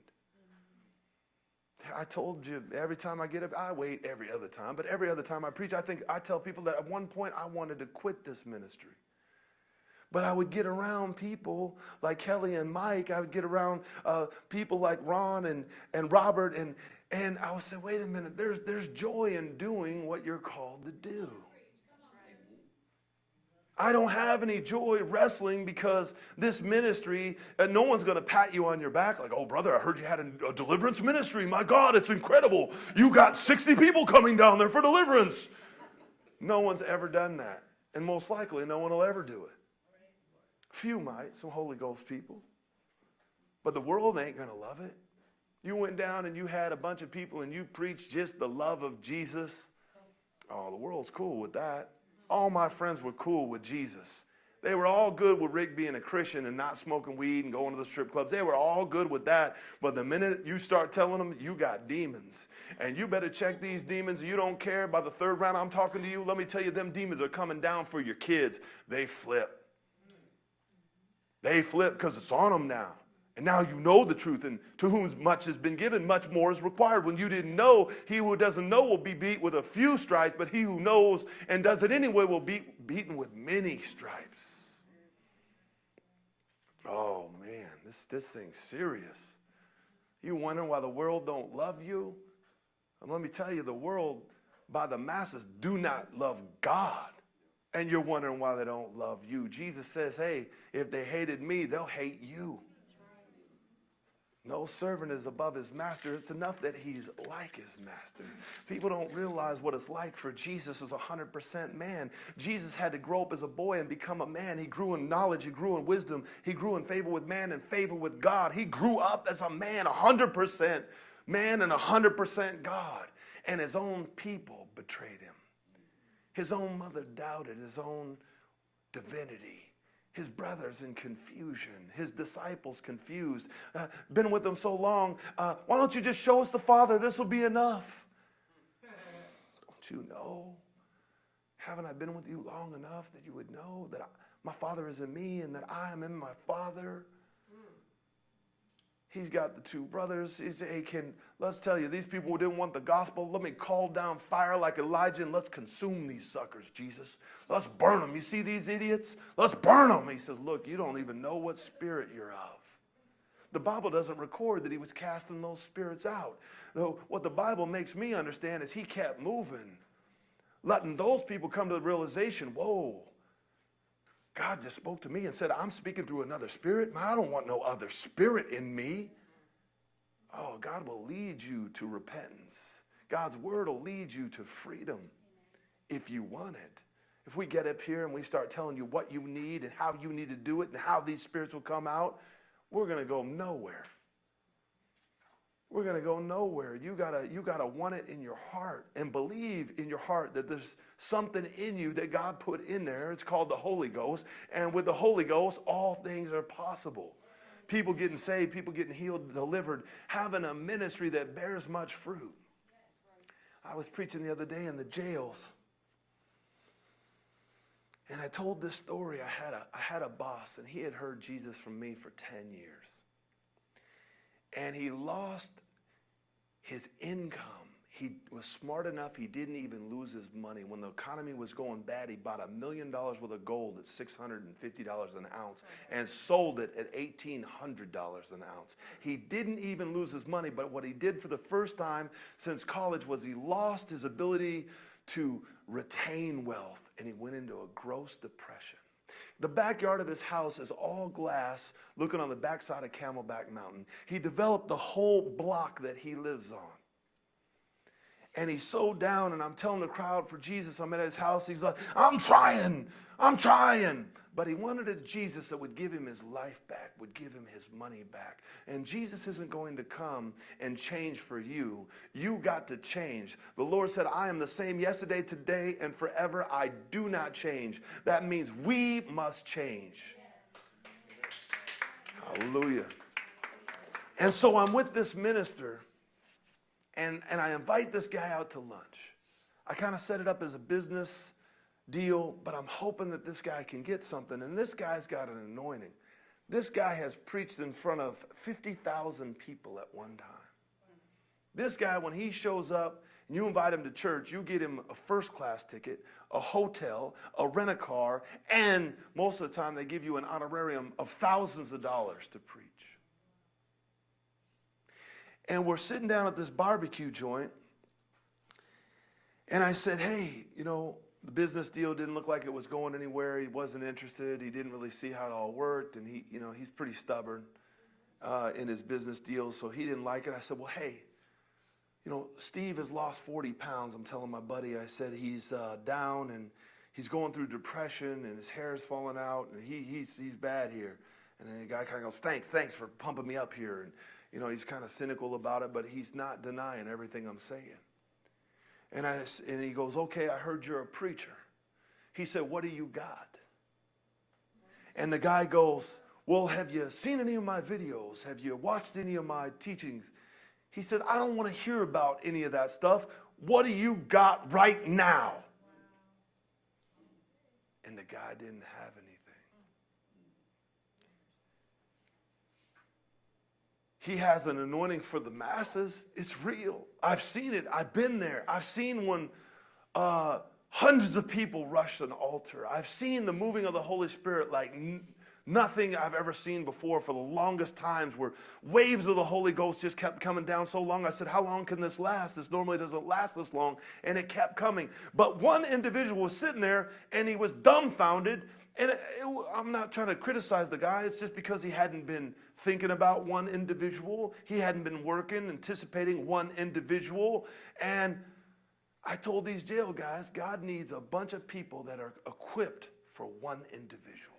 I told you every time I get up, I wait every other time, but every other time I preach, I think I tell people that at one point I wanted to quit this ministry. But I would get around people like Kelly and Mike. I would get around uh, people like Ron and, and Robert, and, and I would say, wait a minute, there's, there's joy in doing what you're called to do. I don't have any joy wrestling because this ministry, and no one's going to pat you on your back like, oh, brother, I heard you had a, a, deliverance ministry. My God, it's incredible. You got 60 people coming down there for deliverance. No one's ever done that. And most likely, no one will ever do it. Few might, some Holy Ghost people. But the world ain't going to love it. You went down and you had a bunch of people and you preached just the love of Jesus. Oh, the world's cool with that all my friends were cool with Jesus. They were all good with Rick being a Christian and not smoking weed and going to the strip clubs. They were all good with that. But the minute you start telling them you got demons and you better check these demons, you don't care, by the third round I'm talking to you, let me tell you, them demons are coming down for your kids. They flip. They flip because it's on them now. And now you know the truth, and to whom much has been given, much more is required. When you didn't know, he who doesn't know will be beat with a few stripes, but he who knows and does it anyway will be beaten with many stripes. Oh man, this, this thing's serious. You wondering why the world don't love you? And let me tell you, the world, by the masses, do not love God. And you're wondering why they don't love you. Jesus says, hey, if they hated me, they'll hate you. No servant is above his master. It's enough that he's like his master. People don't realize what it's like for Jesus as a 100% man. Jesus had to grow up as a boy and become a man. He grew in knowledge, he grew in wisdom, he grew in favor with man and favor with God. He grew up as a man, 100% man and 100% God. And his own people betrayed him. His own mother doubted his own divinity his brothers in confusion, his disciples confused. Uh, been with them so long, uh, why don't you just show us the Father? This will be enough. don't you know? Haven't I been with you long enough that you would know that I, my Father is in me and that I am in my Father? He's got the two brothers. He said, hey, can, let's tell you, these people who didn't want the gospel. Let me call down fire like Elijah and let's consume these suckers, Jesus. Let's burn them. You see these idiots? Let's burn them. He says, look, you don't even know what spirit you're of. The Bible doesn't record that he was casting those spirits out. Though what the Bible makes me understand is he kept moving, letting those people come to the realization, whoa, God just spoke to me and said, I'm speaking through another spirit. I don't want no other spirit in me. Oh, God will lead you to repentance. God's word will lead you to freedom if you want it. If we get up here and we start telling you what you need and how you need to do it and how these spirits will come out, we're going to go nowhere we're going to go nowhere. You got to you got to want it in your heart and believe in your heart that there's something in you that God put in there. It's called the Holy Ghost, and with the Holy Ghost all things are possible. People getting saved, people getting healed, delivered, having a ministry that bears much fruit. I was preaching the other day in the jails. And I told this story. I had a I had a boss and he had heard Jesus from me for 10 years and he lost his income. He was smart enough, he didn't even lose his money. When the economy was going bad, he bought a million dollars worth of gold at $650 an ounce and sold it at $1,800 an ounce. He didn't even lose his money, but what he did for the first time since college was he lost his ability to retain wealth and he went into a gross depression. The backyard of his house is all glass, looking on the backside of Camelback Mountain. He developed the whole block that he lives on. And he's so down, and I'm telling the crowd for Jesus, I'm at his house. He's like, I'm trying, I'm trying. But he wanted a Jesus that would give him his life back, would give him his money back. And Jesus isn't going to come and change for you. You got to change. The Lord said, I am the same yesterday, today, and forever. I do not change. That means we must change. Hallelujah. And so I'm with this minister, and, and I invite this guy out to lunch. I kind of set it up as a business deal, but I'm hoping that this guy can get something. And this guy's got an anointing. This guy has preached in front of 50,000 people at one time. This guy, when he shows up and you invite him to church, you get him a first class ticket, a hotel, a rent a car, and most of the time they give you an honorarium of thousands of dollars to preach. And we're sitting down at this barbecue joint, and I said, Hey, you know, the business deal didn't look like it was going anywhere. He wasn't interested. He didn't really see how it all worked, and he, you know, he's pretty stubborn uh, in his business deals, so he didn't like it. I said, well, hey, you know, Steve has lost 40 pounds. I'm telling my buddy, I said he's uh, down and he's going through depression and his hair is falling out and he, he's, he's bad here. And then the guy kind of goes, thanks, thanks for pumping me up here. And, you know, he's kind of cynical about it, but he's not denying everything I'm saying. And, I, and he goes, okay, I heard you're a preacher. He said, what do you got? And the guy goes, well, have you seen any of my videos? Have you watched any of my teachings? He said, I don't want to hear about any of that stuff. What do you got right now? And the guy didn't have anything. He has an anointing for the masses. It's real. I've seen it. I've been there. I've seen when uh, hundreds of people rush an altar. I've seen the moving of the Holy Spirit like nothing I've ever seen before for the longest times where waves of the Holy Ghost just kept coming down so long. I said, How long can this last? This normally doesn't last this long. And it kept coming. But one individual was sitting there and he was dumbfounded. And it, it, I'm not trying to criticize the guy, it's just because he hadn't been thinking about one individual, he hadn't been working, anticipating one individual. And I told these jail guys, God needs a bunch of people that are equipped for one individual.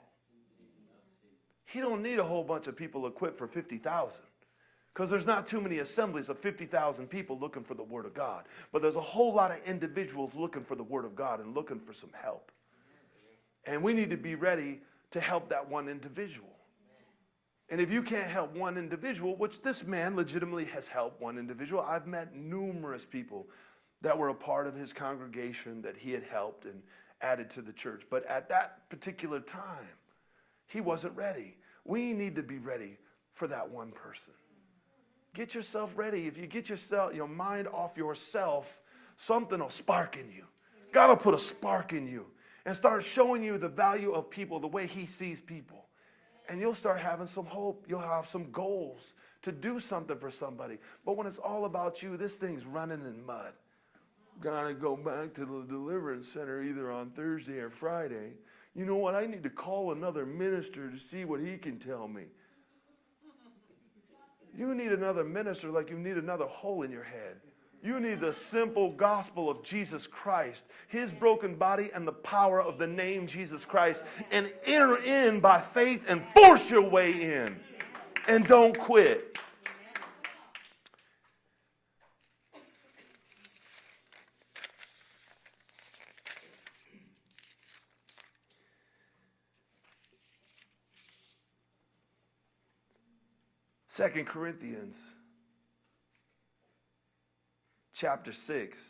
He don't need a whole bunch of people equipped for 50,000 because there's not too many assemblies of 50,000 people looking for the Word of God. But there's a whole lot of individuals looking for the Word of God and looking for some help. And we need to be ready to help that one individual. And if you can't help one individual, which this man legitimately has helped one individual, I've met numerous people that were a part of his congregation that he had helped and added to the church. But at that particular time, he wasn't ready. We need to be ready for that one person. Get yourself ready. If you get yourself your mind off yourself, something will spark in you. God will put a spark in you and start showing you the value of people, the way he sees people. And you'll start having some hope. You'll have some goals to do something for somebody. But when it's all about you, this thing's running in mud. Gotta go back to the deliverance center either on Thursday or Friday you know what? I need to call another minister to see what he can tell me. You need another minister like you need another hole in your head. You need the simple gospel of Jesus Christ, his broken body, and the power of the name Jesus Christ, and enter in by faith and force your way in. And don't quit. Second Corinthians chapter 6.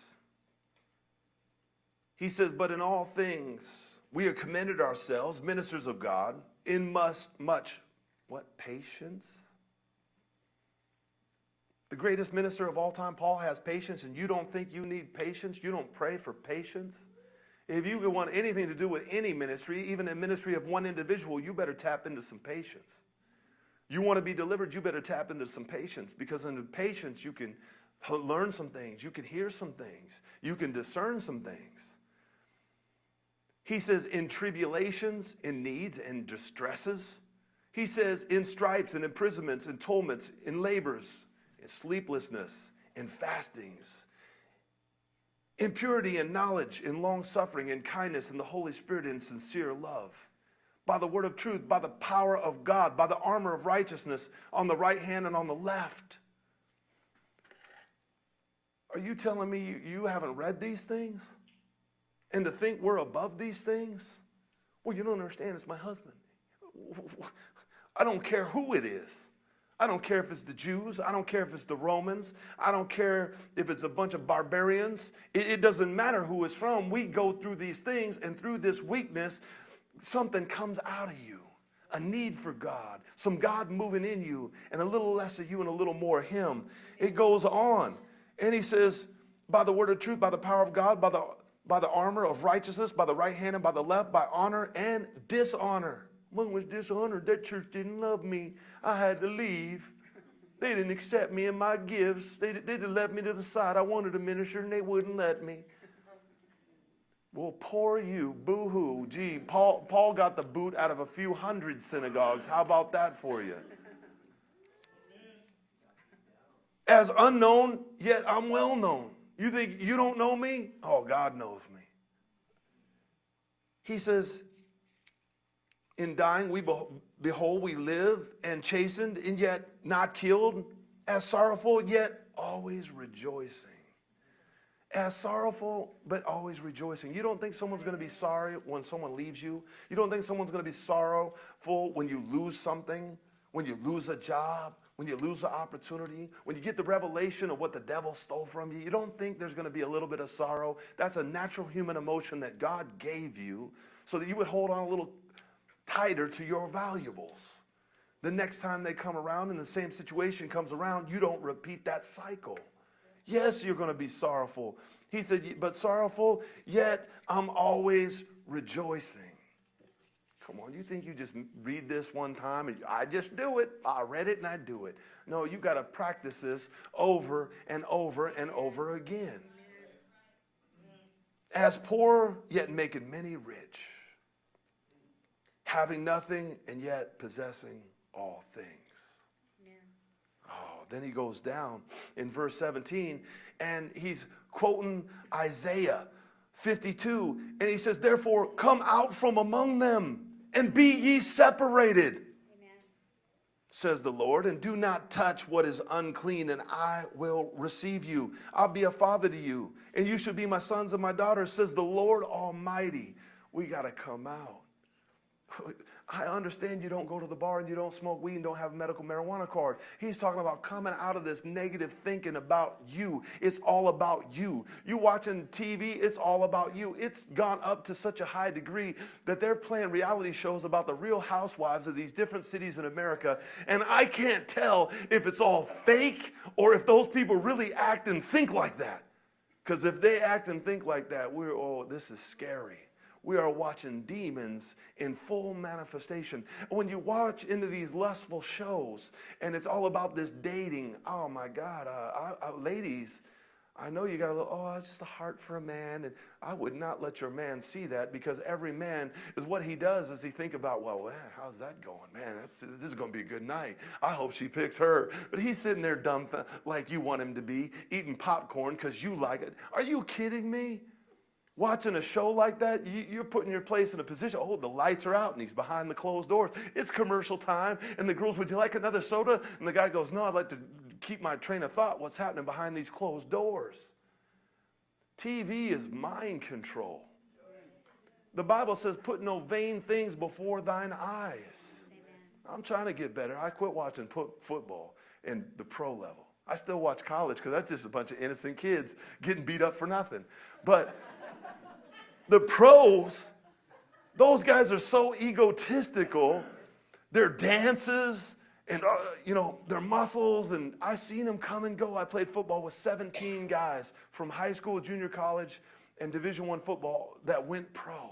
He says, But in all things we have commended ourselves, ministers of God, in must, much, what, patience? The greatest minister of all time, Paul, has patience, and you don't think you need patience? You don't pray for patience? If you want anything to do with any ministry, even a ministry of one individual, you better tap into some patience. You want to be delivered, you better tap into some patience because in patience you can learn some things, you can hear some things, you can discern some things. He says, in tribulations, in needs, and distresses. He says, in stripes and imprisonments and torments, in labors, in sleeplessness, in fastings, in purity and knowledge, in long suffering, in kindness, in the Holy Spirit, in sincere love by the word of truth, by the power of God, by the armor of righteousness on the right hand and on the left. Are you telling me you haven't read these things? And to think we're above these things? Well, you don't understand. It's my husband. I don't care who it is. I don't care if it's the Jews. I don't care if it's the Romans. I don't care if it's a bunch of barbarians. It, it doesn't matter who it's from. We go through these things, and through this weakness, something comes out of you a need for God, some God moving in you, and a little less of you and a little more of Him. It goes on. And he says, by the word of truth, by the power of God, by the, by the armor of righteousness, by the right hand and by the left, by honor and dishonor. One was dishonored. That church didn't love me. I had to leave. They didn't accept me and my gifts. They, they left me to the side. I wanted to minister and they wouldn't let me. Well, poor you, boo hoo. Gee, Paul, Paul got the boot out of a few hundred synagogues. How about that for you? As unknown, yet I'm well known. You think you don't know me? Oh, God knows me. He says, In dying, we behold, we live and chastened, and yet not killed, as sorrowful, yet always rejoicing as sorrowful, but always rejoicing. You don't think someone's going to be sorry when someone leaves you? You don't think someone's going to be sorrowful when you lose something, when you lose a job, when you lose an opportunity, when you get the revelation of what the devil stole from you? You don't think there's going to be a little bit of sorrow? That's a natural human emotion that God gave you so that you would hold on a little tighter to your valuables. The next time they come around and the same situation comes around, you don't repeat that cycle. Yes, you're going to be sorrowful. He said, but sorrowful, yet I'm always rejoicing. Come on, you think you just read this one time and I just do it? I read it and I do it. No, you got to practice this over and over and over again. As poor, yet making many rich. Having nothing and yet possessing all things Oh, then he goes down in verse 17 and he's quoting Isaiah 52. And he says, Therefore, come out from among them and be ye separated, Amen. says the Lord, and do not touch what is unclean, and I will receive you. I'll be a father to you, and you should be my sons and my daughters, says the Lord Almighty. We got to come out. I understand you don't go to the bar and you don't smoke weed and don't have a medical marijuana card. He's talking about coming out of this negative thinking about you. It's all about you. You watching TV, it's all about you. It's gone up to such a high degree that they're playing reality shows about the real housewives of these different cities in America. And I can't tell if it's all fake or if those people really act and think like that. Because if they act and think like that, we're, oh, this is scary we are watching demons in full manifestation. When you watch into these lustful shows and it's all about this dating, oh my God, uh, I, I, ladies, I know you got a little, oh, it's just a heart for a man. And I would not let your man see that because every man is what he does is he think about, well, man, how's that going? Man, that's, this is going to be a good night. I hope she picks her. But he's sitting there dumb like you want him to be, eating popcorn because you like it. Are you kidding me? Watching a show like that, you, are putting your place in a position. Oh, the lights are out and he's behind the closed doors. It's commercial time. And the girls, would you like another soda? And the guy goes, No, I'd like to keep my train of thought. What's happening behind these closed doors? TV is mind control. The Bible says, Put no vain things before thine eyes. I'm trying to get better. I quit watching football in the pro level. I still watch college because that's just a bunch of innocent kids getting beat up for nothing. But the pros, those guys are so egotistical. Their dances and, uh, you know, their muscles. And I seen them come and go. I played football with 17 guys from high school, junior college, and Division One football that went pro.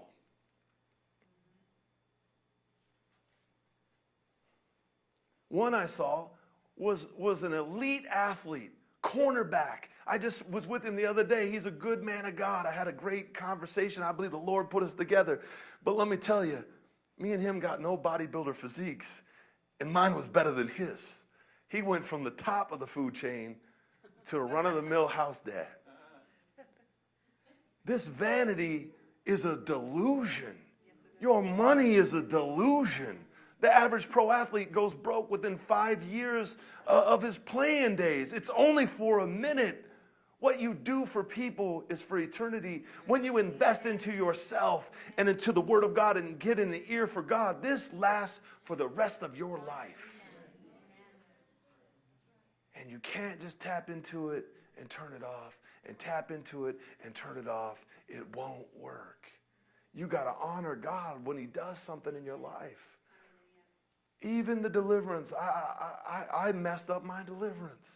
One I saw was, was an elite athlete, cornerback, I just was with him the other day. He's a good man of God. I had a great conversation. I believe the Lord put us together. But let me tell you, me and him got no bodybuilder physiques, and mine was better than his. He went from the top of the food chain to a run of the mill house dad. This vanity is a delusion. Your money is a delusion. The average pro athlete goes broke within five years uh, of his playing days. It's only for a minute. What you do for people is for eternity. When you invest into yourself and into the Word of God and get in the ear for God, this lasts for the rest of your life. And you can't just tap into it and turn it off, and tap into it and turn it off. It won't work. You got to honor God when He does something in your life. Even the deliverance, I, I, I, I messed up my deliverance.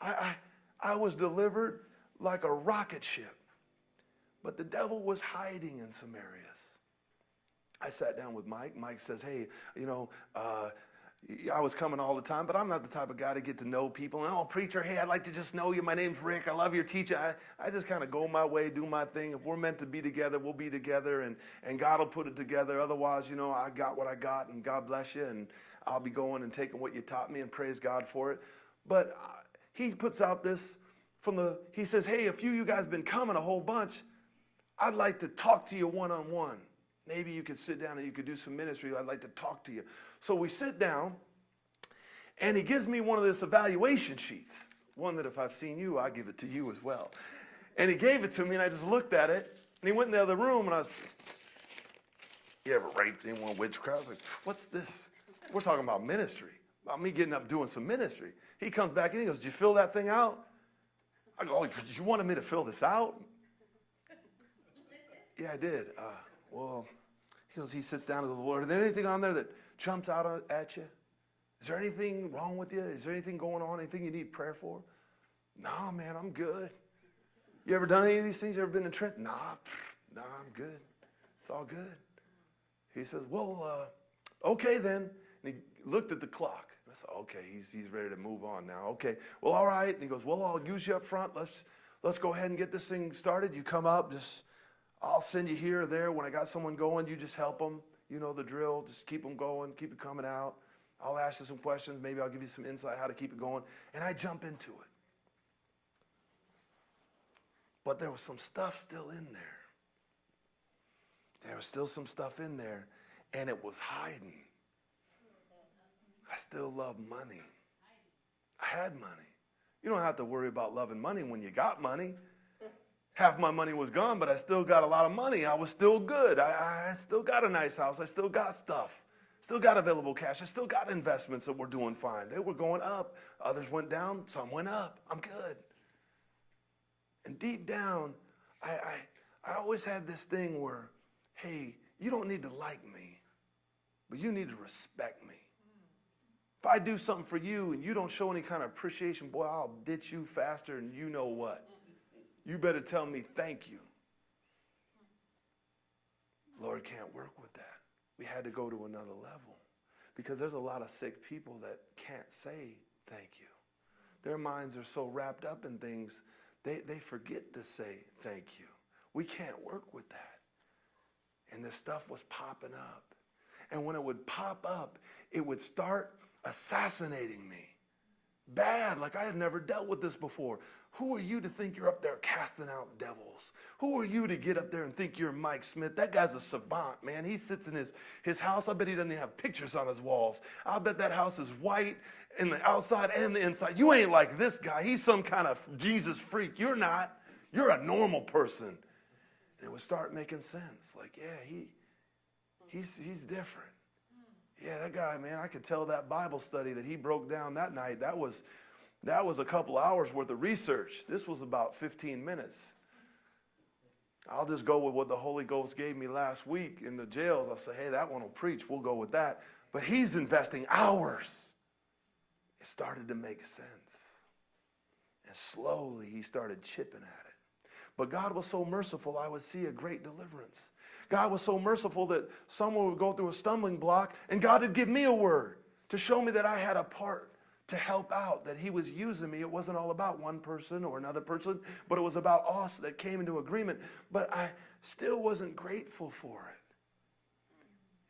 I, I I was delivered like a rocket ship. But the devil was hiding in some areas. I sat down with Mike. Mike says, Hey, you know, uh, I was coming all the time, but I'm not the type of guy to get to know people. And, oh, preacher, hey, I'd like to just know you. My name's Rick. I love your teaching. I, I just kind of go my way, do my thing. If we're meant to be together, we'll be together, and, and God will put it together. Otherwise, you know, I got what I got, and God bless you, and I'll be going and taking what you taught me, and praise God for it. But uh, he puts out this from the, he says, hey, a few of you guys been coming a whole bunch. I'd like to talk to you one on one. Maybe you could sit down and you could do some ministry. I'd like to talk to you. So we sit down, and he gives me one of this evaluation sheets. One that if I've seen you, I give it to you as well. And he gave it to me, and I just looked at it. And he went in the other room, and I was, You ever raped anyone witchcraft? I was like, What's this? We're talking about ministry, about me getting up doing some ministry. He comes back in, he goes, Did you fill that thing out? I go, Oh, you wanted me to fill this out? yeah, I did. Uh, well, he goes, he sits down and goes, well, are there anything on there that jumps out at you? Is there anything wrong with you? Is there anything going on? Anything you need prayer for? No, man, I'm good. You ever done any of these things? You ever been in Trent? Nah, pff, nah, I'm good. It's all good. He says, well, uh, okay then. And he looked at the clock. I said, okay, he's, he's ready to move on now. Okay, well, all right. And he goes, well, I'll use you up front. Let's, let's go ahead and get this thing started. You come up, just I'll send you here or there. When I got someone going, you just help them. You know the drill. Just keep them going, keep it coming out. I'll ask you some questions. Maybe I'll give you some insight how to keep it going. And I jump into it. But there was some stuff still in there. There was still some stuff in there, and it was hiding. I still love money. I had money. You don't have to worry about loving money when you got money half my money was gone, but I still got a lot of money. I was still good. I, I, still got a nice house. I still got stuff. Still got available cash. I still got investments that were doing fine. They were going up. Others went down. Some went up. I'm good. And deep down, I, I, I always had this thing where, hey, you don't need to like me, but you need to respect me. If I do something for you and you don't show any kind of appreciation, boy, I'll ditch you faster than you know what you better tell me thank you. Lord can't work with that. We had to go to another level because there's a lot of sick people that can't say thank you. Their minds are so wrapped up in things, they, they forget to say thank you. We can't work with that. And this stuff was popping up. And when it would pop up, it would start assassinating me. Bad, like I had never dealt with this before. Who are you to think you're up there casting out devils? Who are you to get up there and think you're Mike Smith? That guy's a savant, man. He sits in his, his house. I bet he doesn't even have pictures on his walls. I'll bet that house is white in the outside and the inside. You ain't like this guy. He's some kind of Jesus freak. You're not. You're a normal person. And it would start making sense. Like, yeah, he, he's, he's different. Yeah, that guy, man, I could tell that Bible study that he broke down that night, that was that was a couple hours worth of research. This was about 15 minutes. I'll just go with what the Holy Ghost gave me last week in the jails. I'll say, hey, that one will preach. We'll go with that. But he's investing hours. It started to make sense. And slowly he started chipping at it. But God was so merciful, I would see a great deliverance. God was so merciful that someone would go through a stumbling block and God would give me a word to show me that I had a part to help out, that he was using me. It wasn't all about one person or another person, but it was about us that came into agreement. But I still wasn't grateful for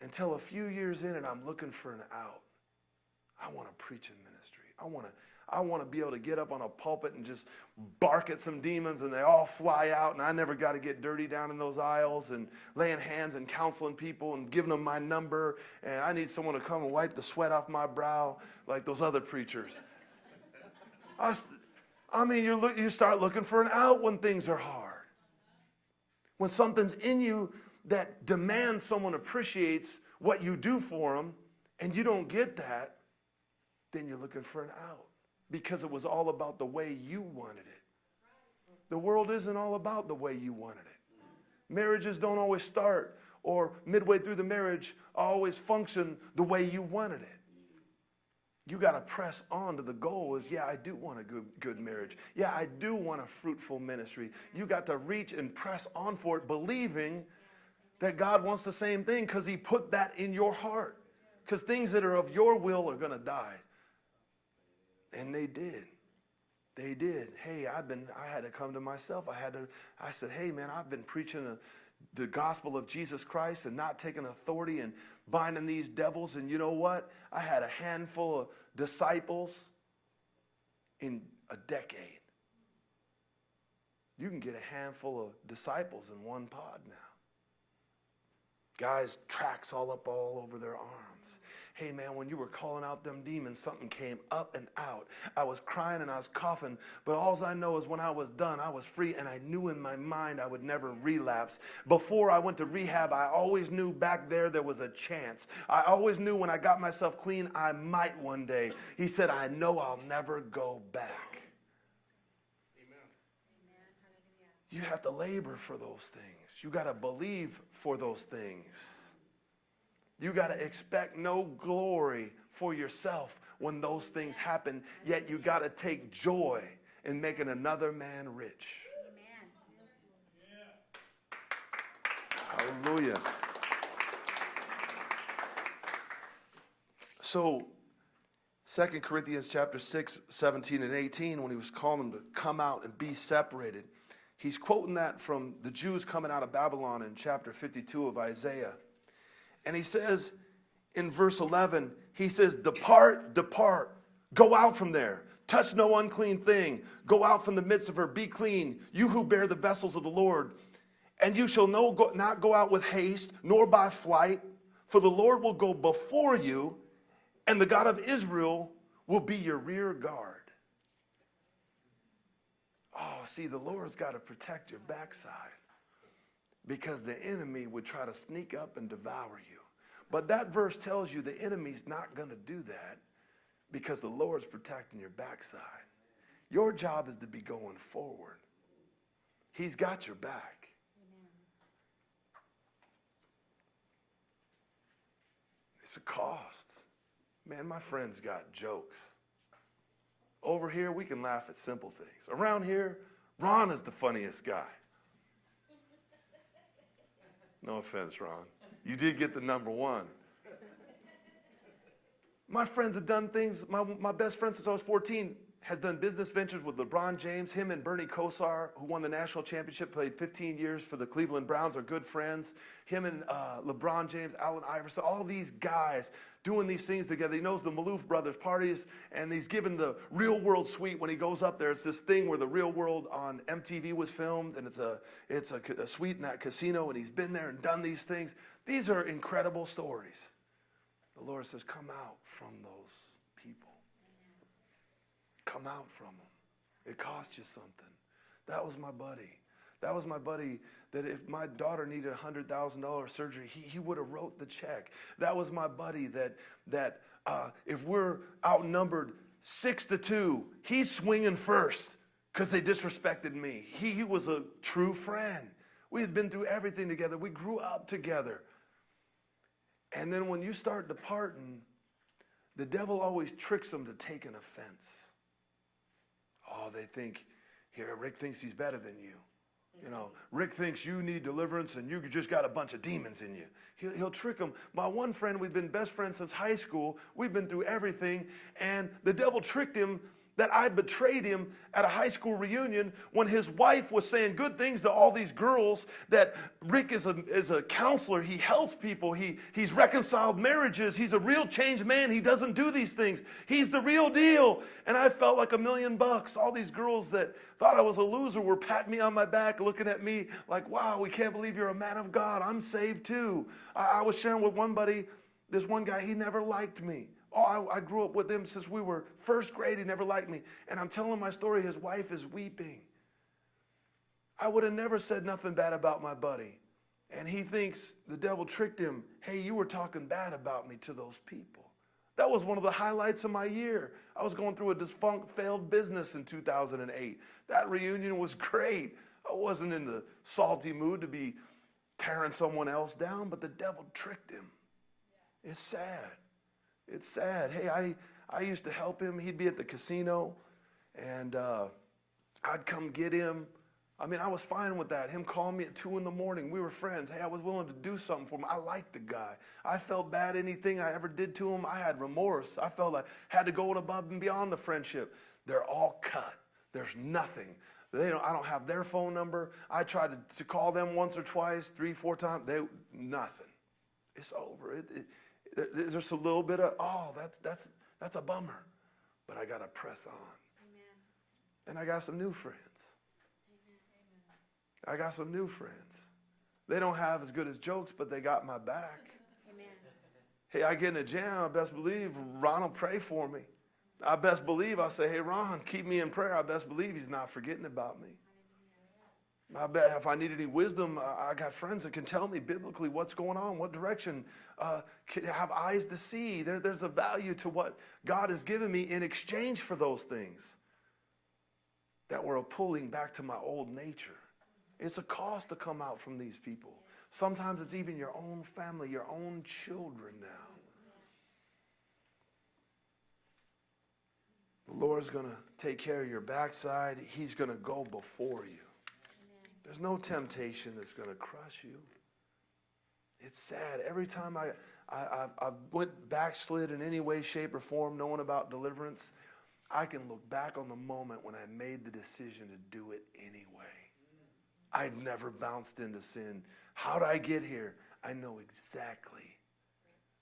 it until a few years in and I'm looking for an out. I want to preach in ministry. I want to I want to be able to get up on a pulpit and just bark at some demons and they all fly out and I never got to get dirty down in those aisles and laying hands and counseling people and giving them my number and I need someone to come and wipe the sweat off my brow like those other preachers. I, I mean, you look, you start looking for an out when things are hard. When something's in you that demands someone appreciates what you do for them and you don't get that, then you're looking for an out because it was all about the way you wanted it. The world isn't all about the way you wanted it. Marriages don't always start or midway through the marriage always function the way you wanted it. You got to press on to the goal is, yeah, I do want a good, good marriage. Yeah, I do want a fruitful ministry. You got to reach and press on for it, believing that God wants the same thing because he put that in your heart. Because things that are of your will are going to die. And they did. They did. Hey, I've been, I had to come to myself. I had to, I said, hey, man, I've been preaching the gospel of Jesus Christ and not taking authority and binding these devils. And you know what? I had a handful of disciples in a decade. You can get a handful of disciples in one pod now. Guys, tracks all up all over their arms hey man, when you were calling out them demons, something came up and out. I was crying and I was coughing, but all I know is when I was done, I was free and I knew in my mind I would never relapse. Before I went to rehab, I always knew back there there was a chance. I always knew when I got myself clean, I might one day. He said, I know I'll never go back. Amen. You have to labor for those things. You got to believe for those things. You got to expect no glory for yourself when those things happen, yet you got to take joy in making another man rich. Amen. Hallelujah. So, 2 Corinthians chapter 6, 17 and 18, when he was calling them to come out and be separated, he's quoting that from the Jews coming out of Babylon in chapter 52 of Isaiah. And he says in verse 11, he says, Depart, depart, go out from there. Touch no unclean thing. Go out from the midst of her. Be clean, you who bear the vessels of the Lord. And you shall no, go, not go out with haste, nor by flight, for the Lord will go before you, and the God of Israel will be your rear guard. Oh, see, the Lord's got to protect your backside because the enemy would try to sneak up and devour you. But that verse tells you the enemy's not going to do that because the Lord's protecting your backside. Your job is to be going forward. He's got your back. Amen. It's a cost. Man, my friends got jokes. Over here, we can laugh at simple things. Around here, Ron is the funniest guy. No offense, Ron. You did get the number one. My friends have done things, my, my best friend since I was 14 has done business ventures with LeBron James. Him and Bernie Kosar, who won the national championship, played 15 years for the Cleveland Browns, are good friends. Him and uh, LeBron James, Allen Iverson, all these guys doing these things together. He knows the Maloof brothers parties, and he's given the real world suite when he goes up there. It's this thing where the real world on MTV was filmed, and it's a it's a, a suite in that casino, and he's been there and done these things. These are incredible stories. The Lord says, "Come out from those people." Come out from them. It cost you something. That was my buddy. That was my buddy that if my daughter needed $100,000 surgery, he, he would have wrote the check. That was my buddy that, that uh, if we're outnumbered six to two, he's swinging first because they disrespected me. He, he was a true friend. We had been through everything together. We grew up together. And then when you start departing, the devil always tricks them to take an offense. Oh, they think, here, Rick thinks he's better than you. You know, Rick thinks you need deliverance and you just got a bunch of demons in you. He'll, he'll trick them. My one friend, we've been best friends since high school. We've been through everything. And the devil tricked him that I betrayed him at a high school reunion when his wife was saying good things to all these girls that Rick is a, is a counselor. He helps people. He, he's reconciled marriages. He's a real changed man. He doesn't do these things. He's the real deal. And I felt like a million bucks. All these girls that thought I was a loser were patting me on my back, looking at me like, wow, we can't believe you're a man of God. I'm saved too. I, I was sharing with one buddy, this one guy, he never liked me. Oh, I, I, grew up with him since we were first grade. He never liked me. And I'm telling my story, his wife is weeping. I would have never said nothing bad about my buddy. And he thinks the devil tricked him. Hey, you were talking bad about me to those people. That was one of the highlights of my year. I was going through a defunct, failed business in 2008. That reunion was great. I wasn't in the salty mood to be tearing someone else down, but the devil tricked him. It's sad. It's sad. Hey, I, I used to help him. He'd be at the casino, and uh, I'd come get him. I mean, I was fine with that. Him calling me at two in the morning. We were friends. Hey, I was willing to do something for him. I liked the guy. I felt bad anything I ever did to him. I had remorse. I felt I had to go above and beyond the friendship. They're all cut. There's nothing. They don't, I don't have their phone number. I tried to, to call them once or twice, three, four times. They nothing. It's over. It, it, there's just a little bit of oh, that's that's that's a bummer, but I got to press on. Amen. And I got some new friends. I got some new friends. They don't have as good as jokes, but they got my back. Amen. Hey, I get in a jam, I best believe Ron will pray for me. I best believe I'll say, hey, Ron, keep me in prayer. I best believe he's not forgetting about me. I bet if I need any wisdom, I got friends that can tell me biblically what's going on, what direction, uh, have eyes to see. There, there's a value to what God has given me in exchange for those things that were a pulling back to my old nature. It's a cost to come out from these people. Sometimes it's even your own family, your own children now. The Lord's going to take care of your backside. He's going to go before you. There's no temptation that's going to crush you. It's sad. Every time I, I, I, went backslid in any way, shape, or form, knowing about deliverance, I can look back on the moment when I made the decision to do it anyway. I'd never bounced into sin. How did I get here? I know exactly.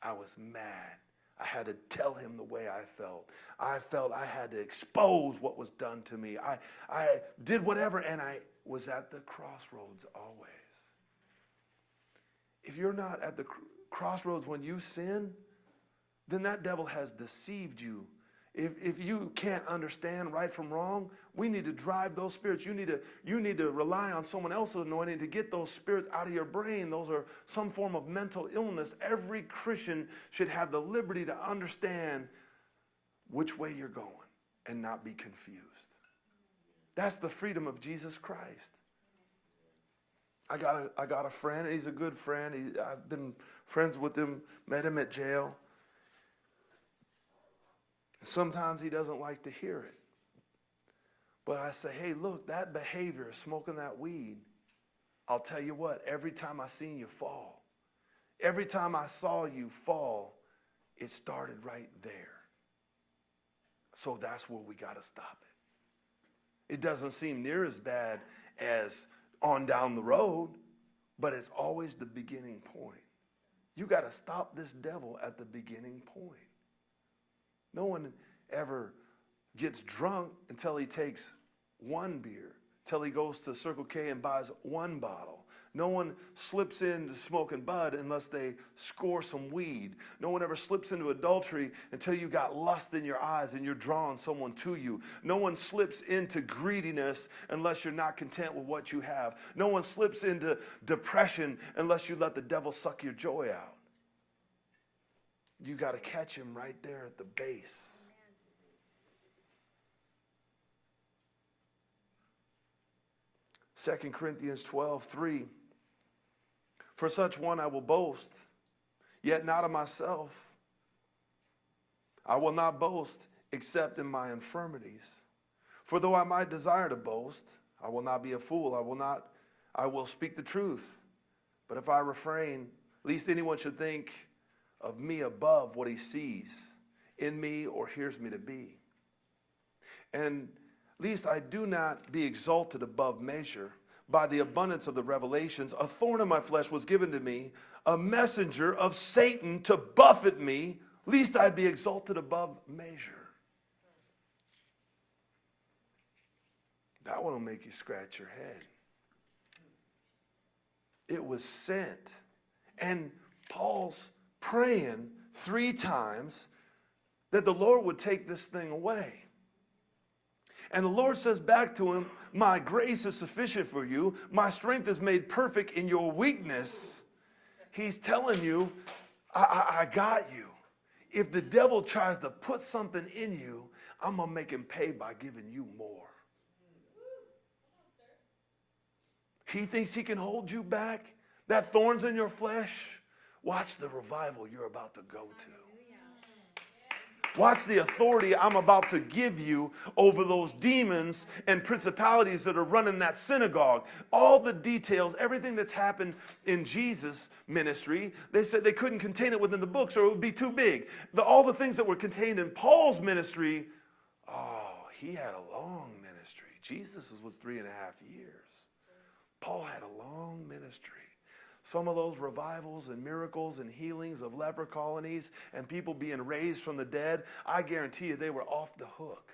I was mad. I had to tell him the way I felt. I felt I had to expose what was done to me. I, I did whatever, and I was at the crossroads always. If you're not at the crossroads when you sin, then that devil has deceived you if, if you can't understand right from wrong, we need to drive those spirits. You need to, you need to rely on someone else's anointing to get those spirits out of your brain. Those are some form of mental illness. Every Christian should have the liberty to understand which way you're going and not be confused. That's the freedom of Jesus Christ. I got a, I got a friend. He's a good friend. He, I've been friends with him, met him at jail. Sometimes he doesn't like to hear it. But I say, hey, look, that behavior, smoking that weed, I'll tell you what, every time I seen you fall, every time I saw you fall, it started right there. So that's where we got to stop it. It doesn't seem near as bad as on down the road, but it's always the beginning point. You got to stop this devil at the beginning point. No one ever gets drunk until he takes one beer, till he goes to Circle K and buys one bottle. No one slips into smoking bud unless they score some weed. No one ever slips into adultery until you got lust in your eyes and you're drawing someone to you. No one slips into greediness unless you're not content with what you have. No one slips into depression unless you let the devil suck your joy out. You got to catch him right there at the base. Second Corinthians 12, 3. For such one I will boast, yet not of myself. I will not boast except in my infirmities. For though I might desire to boast, I will not be a fool. I will not, I will speak the truth. But if I refrain, least anyone should think of me above what he sees in me or hears me to be. And least I do not be exalted above measure. By the abundance of the revelations, a thorn in my flesh was given to me, a messenger of Satan to buffet me, lest I'd be exalted above measure. That one will make you scratch your head. It was sent. And Paul's praying three times that the Lord would take this thing away. And the Lord says back to him, My grace is sufficient for you. My strength is made perfect in your weakness. He's telling you, I, I, I got you. If the devil tries to put something in you, I'm going to make him pay by giving you more. He thinks he can hold you back. That thorns in your flesh, Watch the revival you're about to go to. Watch the authority I'm about to give you over those demons and principalities that are running that synagogue. All the details, everything that's happened in Jesus' ministry, they said they couldn't contain it within the books or it would be too big. The, all the things that were contained in Paul's ministry, oh, he had a long ministry. Jesus was three and a half years. Paul had a long ministry. Some of those revivals and miracles and healings of leper colonies and people being raised from the dead, I guarantee you they were off the hook.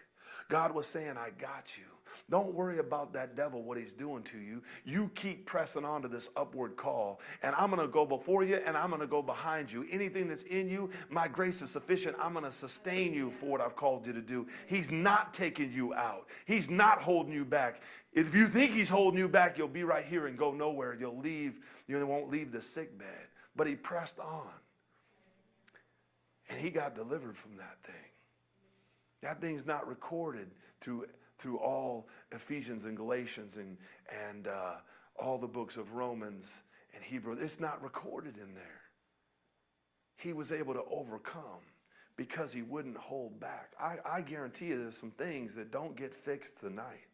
God was saying, I got you. Don't worry about that devil, what he's doing to you. You keep pressing on to this upward call, and I'm going to go before you and I'm going to go behind you. Anything that's in you, my grace is sufficient. I'm going to sustain you for what I've called you to do. He's not taking you out, he's not holding you back. If you think he's holding you back, you'll be right here and go nowhere. You'll leave, you won't leave the sick bed. But he pressed on. And he got delivered from that thing. That thing's not recorded through, through all Ephesians and Galatians and, and uh, all the books of Romans and Hebrew. It's not recorded in there. He was able to overcome because he wouldn't hold back. I, I guarantee you there's some things that don't get fixed tonight.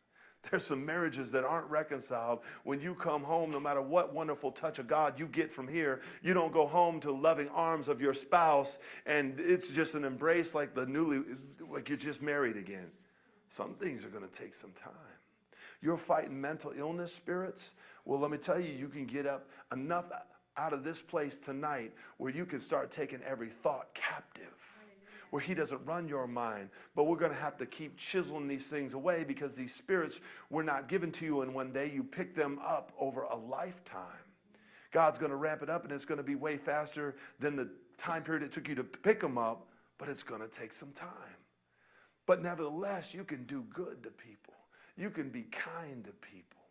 There's some marriages that aren't reconciled. When you come home, no matter what wonderful touch of God you get from here, you don't go home to loving arms of your spouse and it's just an embrace like the newly, like you're just married again. Some things are going to take some time. You're fighting mental illness spirits. Well, let me tell you, you can get up enough out of this place tonight where you can start taking every thought captive where He doesn't run your mind. But we're going to have to keep chiseling these things away because these spirits were not given to you in one day. You pick them up over a lifetime. God's going to ramp it up and it's going to be way faster than the time period it took you to pick them up, but it's going to take some time. But nevertheless, you can do good to people, you can be kind to people.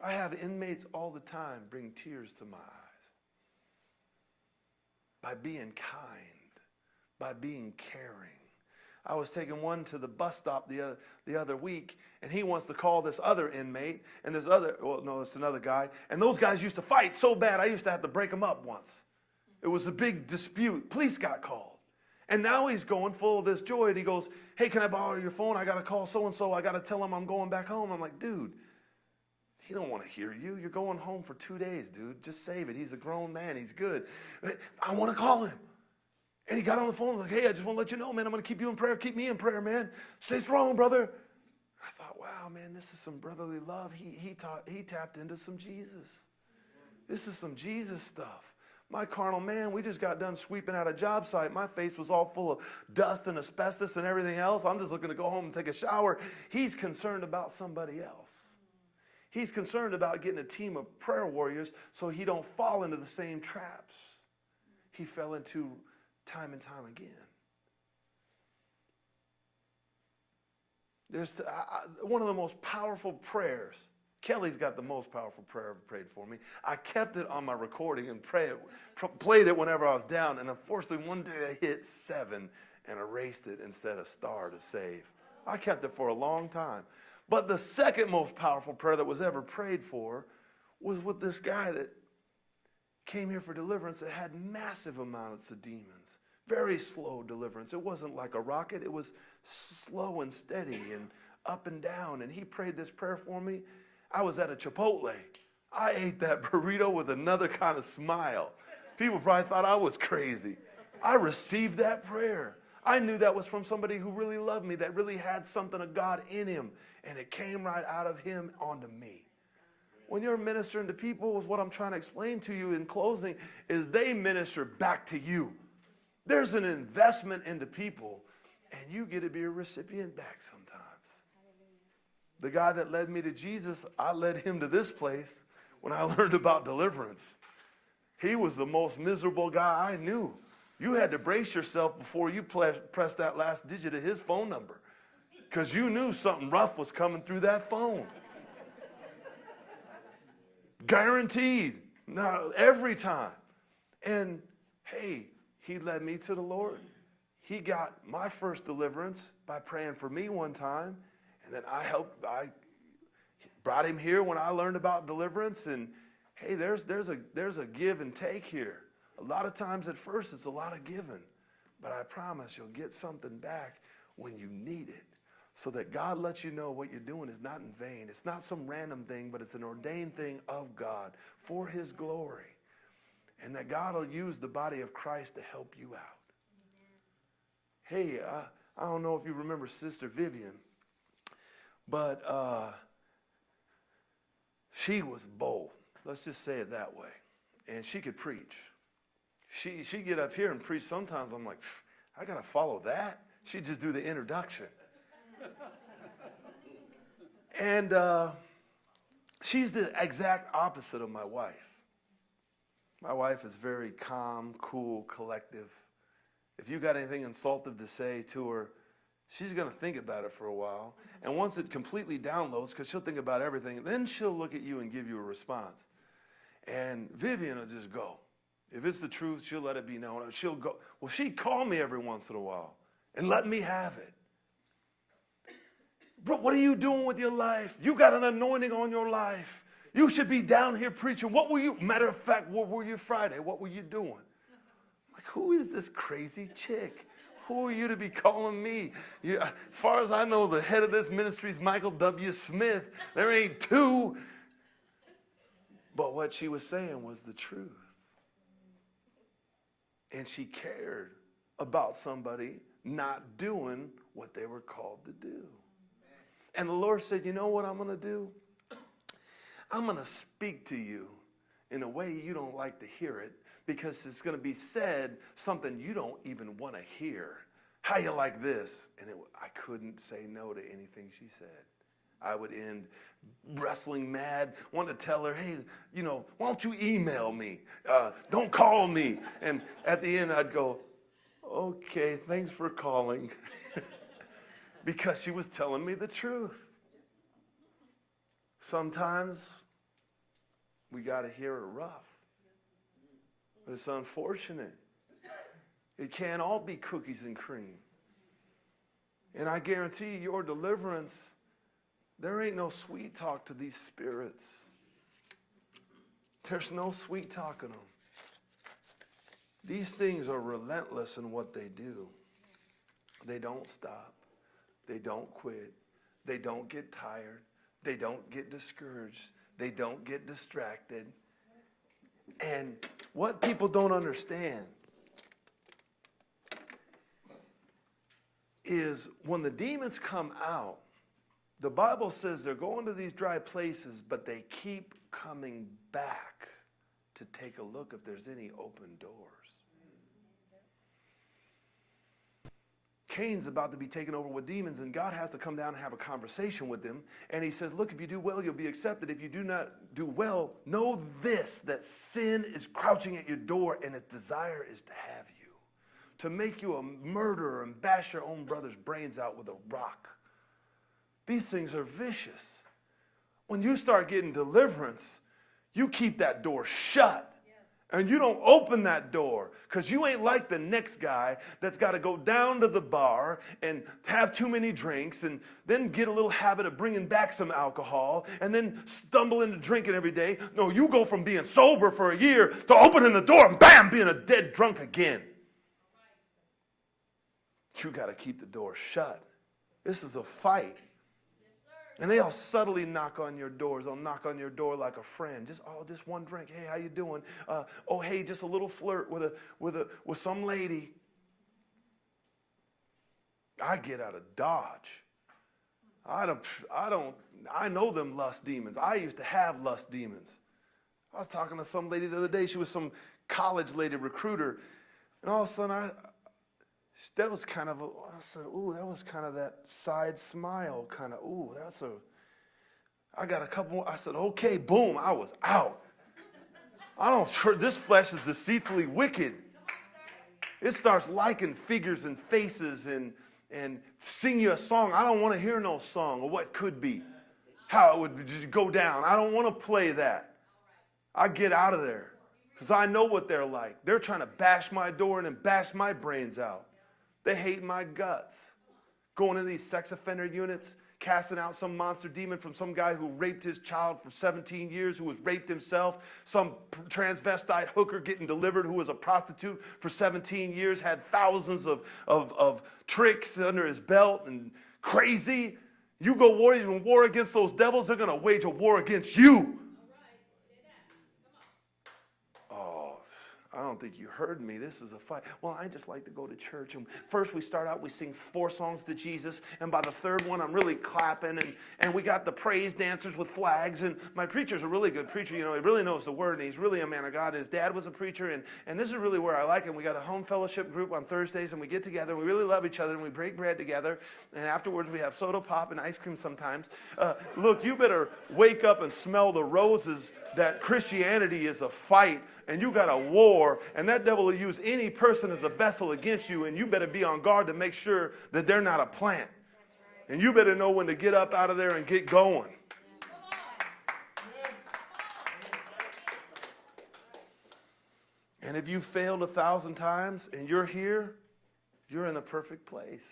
I have inmates all the time bring tears to my eyes by being kind by being caring. I was taking one to the bus stop the other, the other week, and he wants to call this other inmate, and this other, well, no, it's another guy, and those guys used to fight so bad, I used to have to break them up once. It was a big dispute. Police got called. And now he's going full of this joy, and he goes, Hey, can I borrow your phone? I got to call so and so. I got to tell him I'm going back home. I'm like, Dude, he don't want to hear you. You're going home for two days, dude. Just save it. He's a grown man. He's good. I want to call him. And he got on the phone and was like, hey, I just want to let you know, man, I'm going to keep you in prayer. Keep me in prayer, man. Stay strong, brother. I thought, wow, man, this is some brotherly love. He, he, taught, he tapped into some Jesus. This is some Jesus stuff. My carnal man, we just got done sweeping out a job site. My face was all full of dust and asbestos and everything else. I'm just looking to go home and take a shower. He's concerned about somebody else. He's concerned about getting a team of prayer warriors so he don't fall into the same traps he fell into time and time again. There's one of the most powerful prayers. Kelly's got the most powerful prayer ever prayed for me. I kept it on my recording and pray it, played it whenever I was down. And unfortunately, one day I hit seven and erased it instead of star to save. I kept it for a long time. But the second most powerful prayer that was ever prayed for was with this guy that came here for deliverance that had massive amounts of demons. Very slow deliverance. It wasn't like a rocket, it was slow and steady and up and down. And he prayed this prayer for me. I was at a Chipotle. I ate that burrito with another kind of smile. People probably thought I was crazy. I received that prayer. I knew that was from somebody who really loved me, that really had something of God in him, and it came right out of him onto me. When you're ministering to people, what I'm trying to explain to you in closing, is they minister back to you. There's an investment into people, and you get to be a recipient back sometimes. The guy that led me to Jesus, I led him to this place when I learned about deliverance. He was the most miserable guy I knew. You had to brace yourself before you pressed that last digit of his phone number because you knew something rough was coming through that phone. Guaranteed. Now, every time. And hey, he led me to the Lord. He got my first deliverance by praying for me one time. And then I helped, I brought him here when I learned about deliverance. And hey, there's, there's, a, there's a give and take here. A lot of times at first, it's a lot of giving. but I promise you'll get something back when you need it. So that God lets you know what you're doing is not in vain. It's not some random thing, but it's an ordained thing of God for His glory. And that God will use the body of Christ to help you out. Hey, uh, I don't know if you remember Sister Vivian, but uh, she was bold. Let's just say it that way. And she could preach. She, she'd get up here and preach. Sometimes I'm like, I got to follow that. She'd just do the introduction. and uh, she's the exact opposite of my wife. My wife is very calm, cool, collective. If you got anything insultive to say to her, she's going to think about it for a while. And once it completely downloads, because she'll think about everything, then she'll look at you and give you a response. And Vivian will just go. If it's the truth, she'll let it be known. She'll go. Well, she'd call me every once in a while and let me have it. Bro, what are you doing with your life? You got an anointing on your life. You should be down here preaching. What were you? Matter of fact, what were you Friday? What were you doing? Like, who is this crazy chick? Who are you to be calling me? You, as far as I know, the head of this ministry is Michael W. Smith. There ain't two. But what she was saying was the truth. And she cared about somebody not doing what they were called to do. And the Lord said, You know what I'm going to do? I'm going to speak to you in a way you don't like to hear it because it's going to be said something you don't even want to hear. How you like this? And it, I couldn't say no to anything she said. I would end wrestling mad, want to tell her, hey, you know, why don't you email me? Uh, don't call me. And at the end, I'd go, okay, thanks for calling. because she was telling me the truth. Sometimes we got to hear it rough. It's unfortunate. It can't all be cookies and cream. And I guarantee you, your deliverance, there ain't no sweet talk to these spirits. There's no sweet talking them. These things are relentless in what they do. They don't stop. They don't quit. They don't get tired. They don't get discouraged. They don't get distracted. And what people don't understand is when the demons come out, the Bible says they're going to these dry places, but they keep coming back to take a look if there's any open doors. Cain's about to be taken over with demons, and God has to come down and have a conversation with them. And he says, Look, if you do well, you'll be accepted. If you do not do well, know this that sin is crouching at your door, and its desire is to have you, to make you a murderer and bash your own brother's brains out with a rock. These things are vicious. When you start getting deliverance, you keep that door shut and you don't open that door because you ain't like the next guy that's got to go down to the bar and have too many drinks and then get a little habit of bringing back some alcohol and then stumble into drinking every day. No, you go from being sober for a year to opening the door and bam, being a dead drunk again. You got to keep the door shut. This is a fight. And they'll subtly knock on your doors. They'll knock on your door like a friend. Just oh, just one drink. Hey, how you doing? Uh, oh, hey, just a little flirt with a with a with some lady. I get out of dodge. I don't. I don't. I know them lust demons. I used to have lust demons. I was talking to some lady the other day. She was some college lady recruiter, and all of a sudden I that was kind of, a, I said, ooh, that was kind of that side smile, kind of, ooh, that's a, I got a couple more. I said, okay, boom, I was out. I don't, this flesh is deceitfully wicked. It starts liking figures and faces and, and sing you a song. I don't want to hear no song or what could be, how it would just go down. I don't want to play that. I get out of there because I know what they're like. They're trying to bash my door and bash my brains out. They hate my guts. Going to these sex offender units, casting out some monster demon from some guy who raped his child for 17 years, who was raped himself, some transvestite hooker getting delivered who was a prostitute for 17 years, had thousands of, of, of tricks under his belt and crazy. You go war, even war against those devils, they're going to wage a war against you. I don't think you heard me. This is a fight. Well, I just like to go to church. And first we start out, we sing four songs to Jesus. And by the third one, I'm really clapping. And, and we got the praise dancers with flags. And my preacher's a really good preacher. You know, he really knows the word. And he's really a man of God. His dad was a preacher. And, and this is really where I like him. We got a home fellowship group on Thursdays. And we get together. And we really love each other. And we break bread together. And afterwards, we have soda pop and ice cream sometimes. Uh, look, you better wake up and smell the roses that Christianity is a fight and you got a war, and that devil will use any person as a vessel against you, and you better be on guard to make sure that they're not a plant. And you better know when to get up out of there and get going. And if you failed a thousand times and you're here, you're in a perfect place.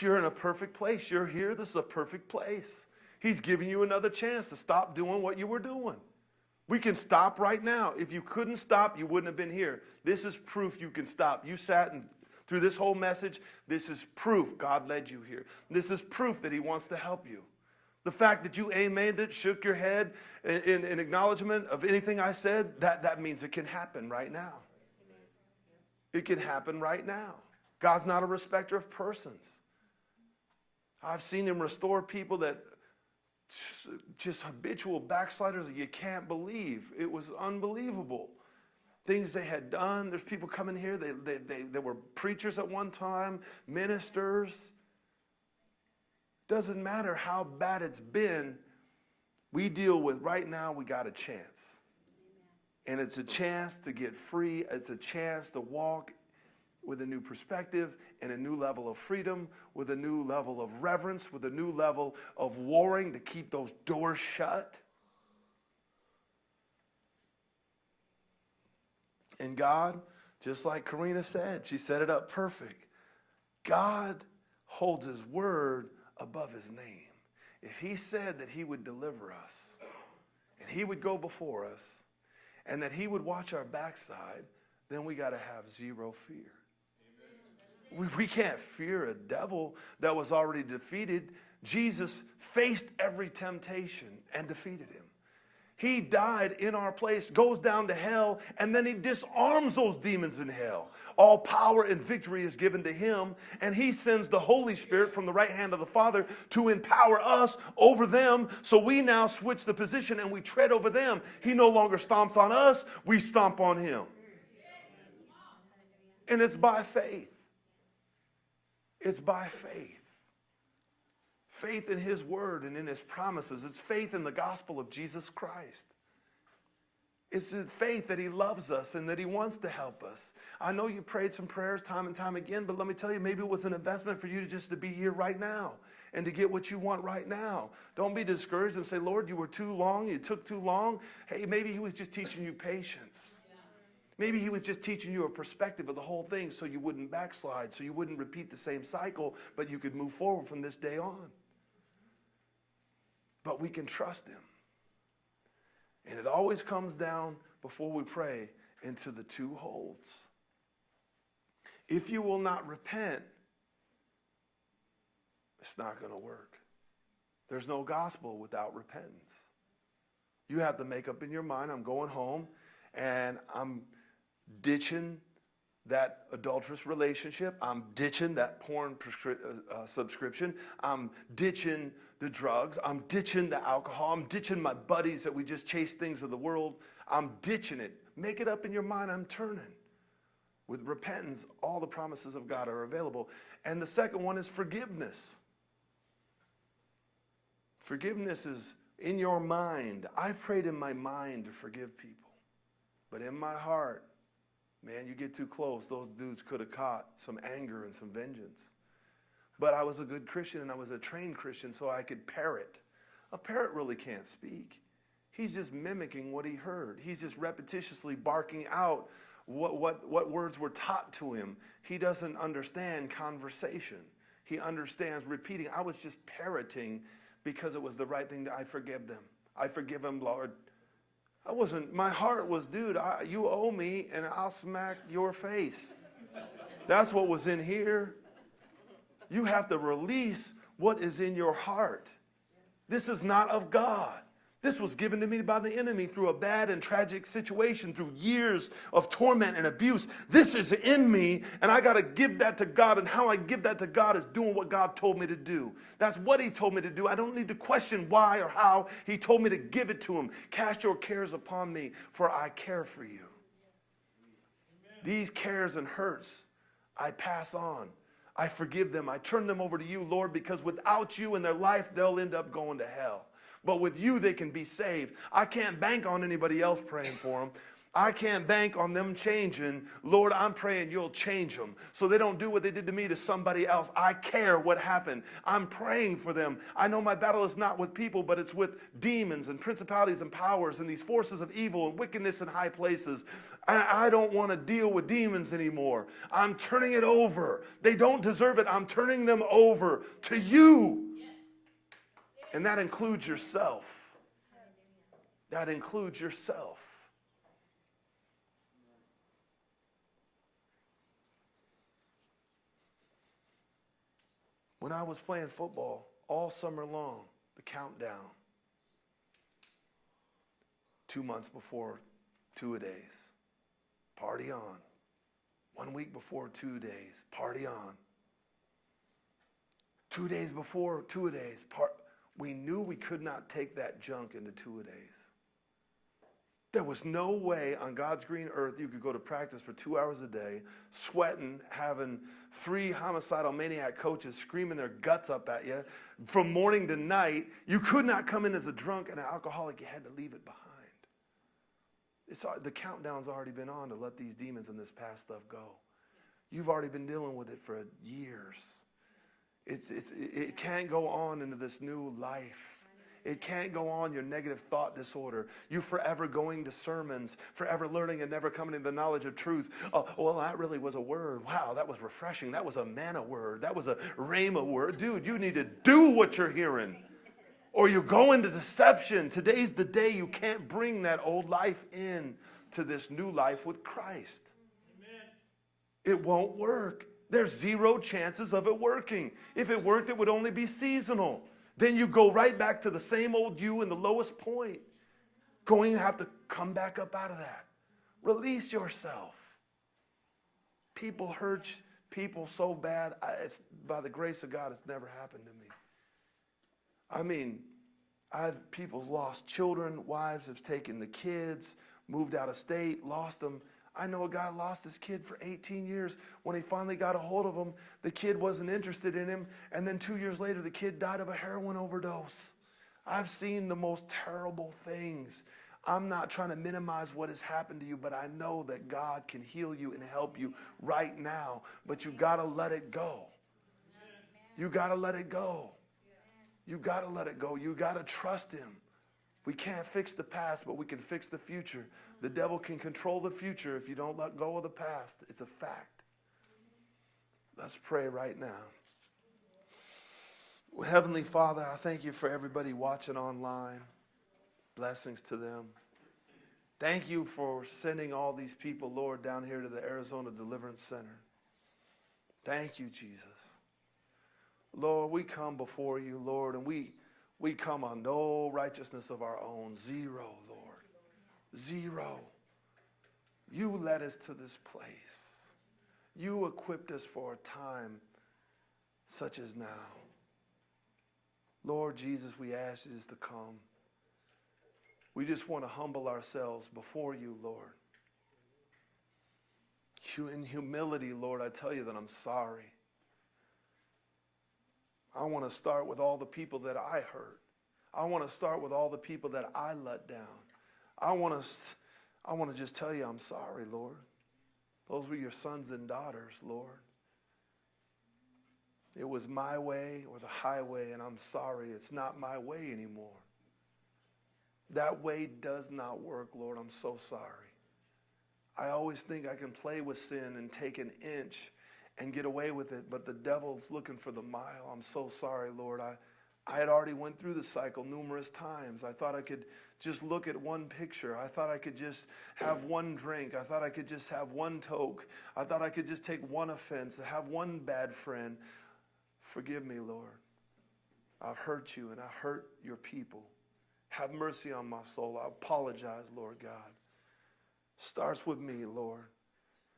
You're in a perfect place. You're here. This is a perfect place. He's giving you another chance to stop doing what you were doing. We can stop right now. If you couldn't stop, you wouldn't have been here. This is proof you can stop. You sat and through this whole message, this is proof God led you here. This is proof that He wants to help you. The fact that you amened it, shook your head in, in, in, acknowledgement of anything I said, that, that means it can happen right now. It can happen right now. God's not a respecter of persons. I've seen Him restore people that just habitual backsliders that you can't believe. It was unbelievable. Things they had done. There's people coming here, they, they, they, they were preachers at one time, ministers. Doesn't matter how bad it's been, we deal with right now, we got a chance. And it's a chance to get free, it's a chance to walk with a new perspective and a new level of freedom, with a new level of reverence, with a new level of warring to keep those doors shut. And God, just like Karina said, she set it up perfect. God holds his word above his name. If he said that he would deliver us and he would go before us and that he would watch our backside, then we got to have zero fear. We, can't fear a devil that was already defeated. Jesus faced every temptation and defeated him. He died in our place, goes down to hell, and then he disarms those demons in hell. All power and victory is given to him, and he sends the Holy Spirit from the right hand of the Father to empower us over them. So we now switch the position and we tread over them. He no longer stomps on us, we stomp on him. And it's by faith. It's by faith. Faith in His Word and in His promises. It's faith in the gospel of Jesus Christ. It's faith that He loves us and that He wants to help us. I know you prayed some prayers time and time again, but let me tell you, maybe it was an investment for you to just to be here right now and to get what you want right now. Don't be discouraged and say, Lord, you were too long, you took too long. Hey, maybe He was just teaching you patience. Maybe he was just teaching you a perspective of the whole thing so you wouldn't backslide, so you wouldn't repeat the same cycle, but you could move forward from this day on. But we can trust him. And it always comes down before we pray into the two holds. If you will not repent, it's not going to work. There's no gospel without repentance. You have to make up in your mind, I'm going home and I'm ditching that adulterous relationship. I'm ditching that porn uh, uh, subscription. I'm ditching the drugs. I'm ditching the alcohol. I'm ditching my buddies that we just chase things of the world. I'm ditching it. Make it up in your mind. I'm turning. With repentance, all the promises of God are available. And the second one is forgiveness. Forgiveness is in your mind. I prayed in my mind to forgive people, but in my heart, Man, you get too close, those dudes could have caught some anger and some vengeance. But I was a good Christian and I was a trained Christian, so I could parrot. A parrot really can't speak. He's just mimicking what he heard. He's just repetitiously barking out what, what, what words were taught to him. He doesn't understand conversation. He understands repeating. I was just parroting because it was the right thing to I forgive them. I forgive them, Lord. I wasn't, my heart was, dude, I, you owe me and I'll smack your face. That's what was in here. You have to release what is in your heart. This is not of God. This was given to me by the enemy through a bad and tragic situation, through years of torment and abuse. This is in me, and I got to give that to God. And how I give that to God is doing what God told me to do. That's what He told me to do. I don't need to question why or how. He told me to give it to Him. Cast your cares upon me, for I care for you. These cares and hurts, I pass on. I forgive them. I turn them over to you, Lord, because without you in their life, they'll end up going to hell. But with you, they can be saved. I can't bank on anybody else praying for them. I can't bank on them changing. Lord, I'm praying you'll change them so they don't do what they did to me to somebody else. I care what happened. I'm praying for them. I know my battle is not with people, but it's with demons and principalities and powers and these forces of evil and wickedness in high places. I, I don't want to deal with demons anymore. I'm turning it over. They don't deserve it. I'm turning them over to you. And that includes yourself. That includes yourself. When I was playing football all summer long, the countdown, two months before two a days, party on. One week before two days, party on. Two days before two a days, part we knew we could not take that junk into two a days. There was no way on God's green earth you could go to practice for two hours a day, sweating, having three homicidal maniac coaches screaming their guts up at you from morning to night. You could not come in as a drunk and an alcoholic. You had to leave it behind. It's, the countdown's already been on to let these demons and this past stuff go. You've already been dealing with it for years. It's, it's, it can't go on into this new life. It can't go on your negative thought disorder. You forever going to sermons, forever learning and never coming to the knowledge of truth. Oh, well, that really was a word. Wow, that was refreshing. That was a manna word. That was a rhema word. Dude, you need to do what you're hearing. Or you go into deception. Today's the day you can't bring that old life in to this new life with Christ. Amen. It won't work. There's zero chances of it working. If it worked, it would only be seasonal. Then you go right back to the same old you in the lowest point. Going to have to come back up out of that. Release yourself. People hurt people so bad. It's by the grace of God, it's never happened to me. I mean, I've people's lost children, wives have taken the kids, moved out of state, lost them. I know a guy lost his kid for 18 years. When he finally got a hold of him, the kid wasn't interested in him. And then two years later, the kid died of a heroin overdose. I've seen the most terrible things. I'm not trying to minimize what has happened to you, but I know that God can heal you and help you right now. But you got to let it go. You got to let it go. You got to let it go. You got to trust Him. We can't fix the past, but we can fix the future. The devil can control the future if you don't let go of the past. It's a fact. Let's pray right now. Well, Heavenly Father, I thank you for everybody watching online. Blessings to them. Thank you for sending all these people, Lord, down here to the Arizona Deliverance Center. Thank you, Jesus. Lord, we come before you, Lord, and we, we come on no righteousness of our own. Zero, Lord. Zero. You led us to this place. You equipped us for a time such as now. Lord Jesus, we ask you to come. We just want to humble ourselves before you, Lord. In humility, Lord, I tell you that I'm sorry. I want to start with all the people that I hurt. I want to start with all the people that I let down. I want to, I want to just tell you I'm sorry, Lord. Those were your sons and daughters, Lord. It was my way or the highway, and I'm sorry, it's not my way anymore. That way does not work, Lord. I'm so sorry. I always think I can play with sin and take an inch and get away with it, but the devil's looking for the mile. I'm so sorry, Lord. I, I had already went through the cycle numerous times. I thought I could just look at one picture. I thought I could just have one drink. I thought I could just have one toke. I thought I could just take one offense, have one bad friend. Forgive me, Lord. I've hurt you and I hurt your people. Have mercy on my soul. I apologize, Lord God. Starts with me, Lord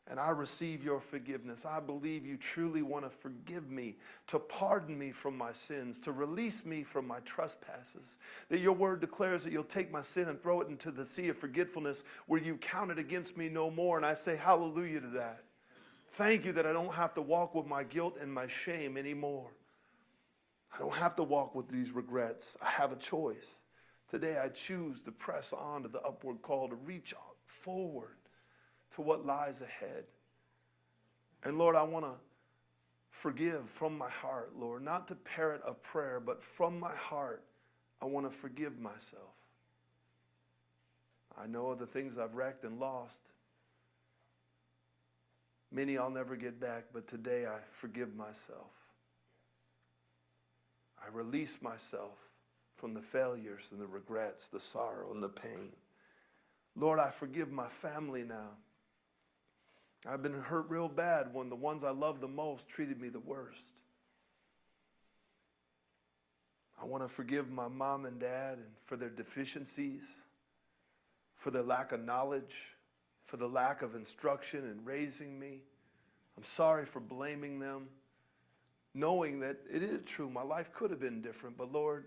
and I receive your forgiveness. I believe you truly want to forgive me, to pardon me from my sins, to release me from my trespasses. That your word declares that you'll take my sin and throw it into the sea of forgetfulness where you count it against me no more. And I say hallelujah to that. Thank you that I don't have to walk with my guilt and my shame anymore. I don't have to walk with these regrets. I have a choice. Today I choose to press on to the upward call, to reach forward to what lies ahead. And Lord, I want to forgive from my heart, Lord, not to parrot a prayer, but from my heart, I want to forgive myself. I know of the things I've wrecked and lost. Many I'll never get back, but today I forgive myself. I release myself from the failures and the regrets, the sorrow and the pain. Lord, I forgive my family now. I've been hurt real bad when the ones I love the most treated me the worst. I want to forgive my mom and dad and for their deficiencies, for their lack of knowledge, for the lack of instruction in raising me. I'm sorry for blaming them, knowing that it is true. My life could have been different, but Lord,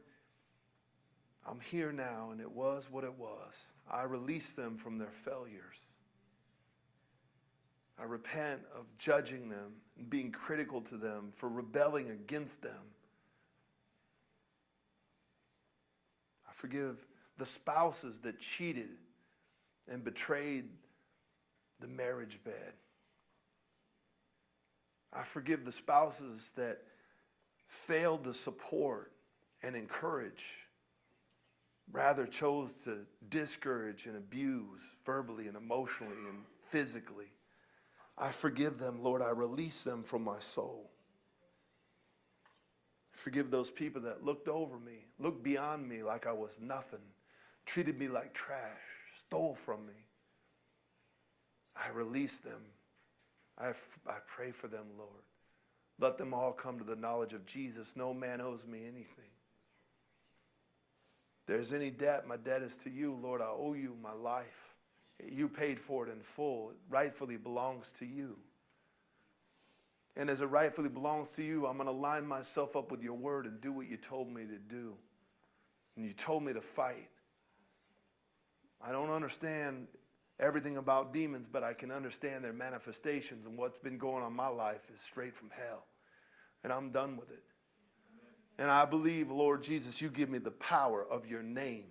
I'm here now and it was what it was. I release them from their failures. I repent of judging them and being critical to them for rebelling against them. I forgive the spouses that cheated and betrayed the marriage bed. I forgive the spouses that failed to support and encourage, rather chose to discourage and abuse verbally and emotionally and physically. I forgive them, Lord. I release them from my soul. Forgive those people that looked over me, looked beyond me like I was nothing, treated me like trash, stole from me. I release them. I, I pray for them, Lord. Let them all come to the knowledge of Jesus. No man owes me anything. If there's any debt, my debt is to you, Lord. I owe you my life. You paid for it in full. It rightfully belongs to you. And as it rightfully belongs to you, I'm going to line myself up with your word and do what you told me to do. And you told me to fight. I don't understand everything about demons, but I can understand their manifestations. And what's been going on in my life is straight from hell. And I'm done with it. And I believe, Lord Jesus, you give me the power of your name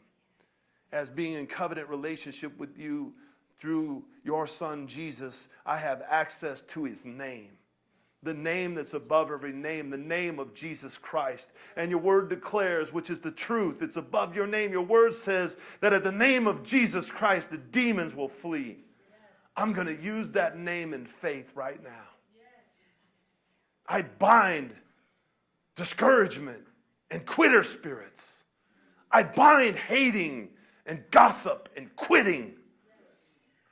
as being in covenant relationship with you through your son Jesus, I have access to his name. The name that's above every name, the name of Jesus Christ. And your word declares, which is the truth, it's above your name. Your word says that at the name of Jesus Christ, the demons will flee. I'm going to use that name in faith right now. I bind discouragement and quitter spirits. I bind hating and gossip and quitting.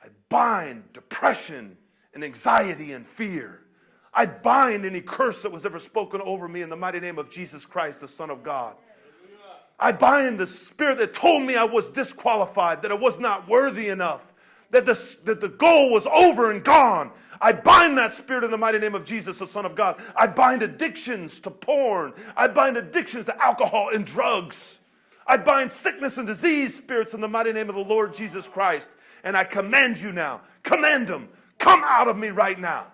I bind depression and anxiety and fear. I bind any curse that was ever spoken over me in the mighty name of Jesus Christ, the Son of God. I bind the spirit that told me I was disqualified, that I was not worthy enough, that the, that the goal was over and gone. I bind that spirit in the mighty name of Jesus, the Son of God. I bind addictions to porn. I bind addictions to alcohol and drugs. I bind sickness and disease spirits in the mighty name of the Lord Jesus Christ. And I command you now, command them, come out of me right now.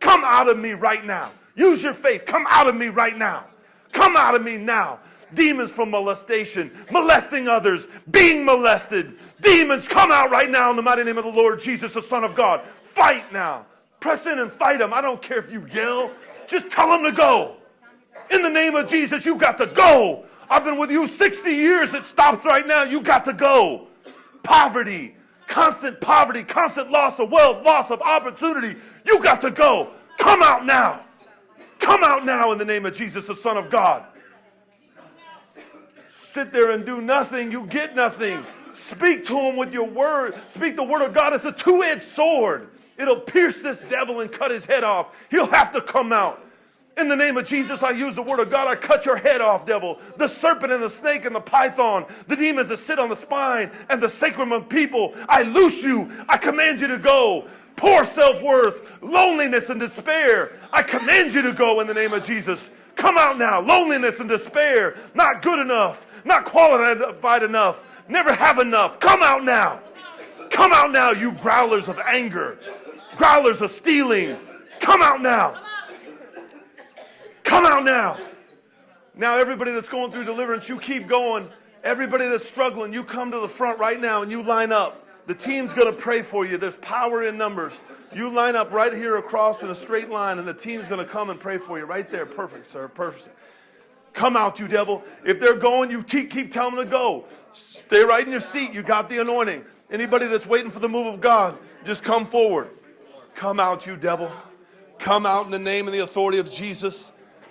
Come out of me right now. Use your faith. Come out of me right now. Come out of me now. Demons from molestation, molesting others, being molested. Demons, come out right now in the mighty name of the Lord Jesus, the Son of God. Fight now. Press in and fight them. I don't care if you yell. Just tell them to go. In the name of Jesus, you got to go. I've been with you 60 years. It stops right now. You got to go. Poverty, constant poverty, constant loss of wealth, loss of opportunity. You got to go. Come out now. Come out now in the name of Jesus, the Son of God. Sit there and do nothing, you get nothing. Speak to him with your word. Speak the word of God. It's a two edged sword. It'll pierce this devil and cut his head off. He'll have to come out. In the name of Jesus, I use the word of God. I cut your head off, devil. The serpent and the snake and the python, the demons that sit on the spine and the sacrum of people. I loose you. I command you to go. Poor self worth, loneliness, and despair. I command you to go in the name of Jesus. Come out now. Loneliness and despair. Not good enough. Not qualified enough. Never have enough. Come out now. Come out now, you growlers of anger, growlers of stealing. Come out now. Come out now. Now, everybody that's going through deliverance, you keep going. Everybody that's struggling, you come to the front right now and you line up. The team's going to pray for you. There's power in numbers. You line up right here across in a straight line, and the team's going to come and pray for you right there. Perfect, sir. Perfect. Come out, you devil. If they're going, you keep, keep telling them to go. Stay right in your seat. You got the anointing. Anybody that's waiting for the move of God, just come forward. Come out, you devil. Come out in the name and the authority of Jesus.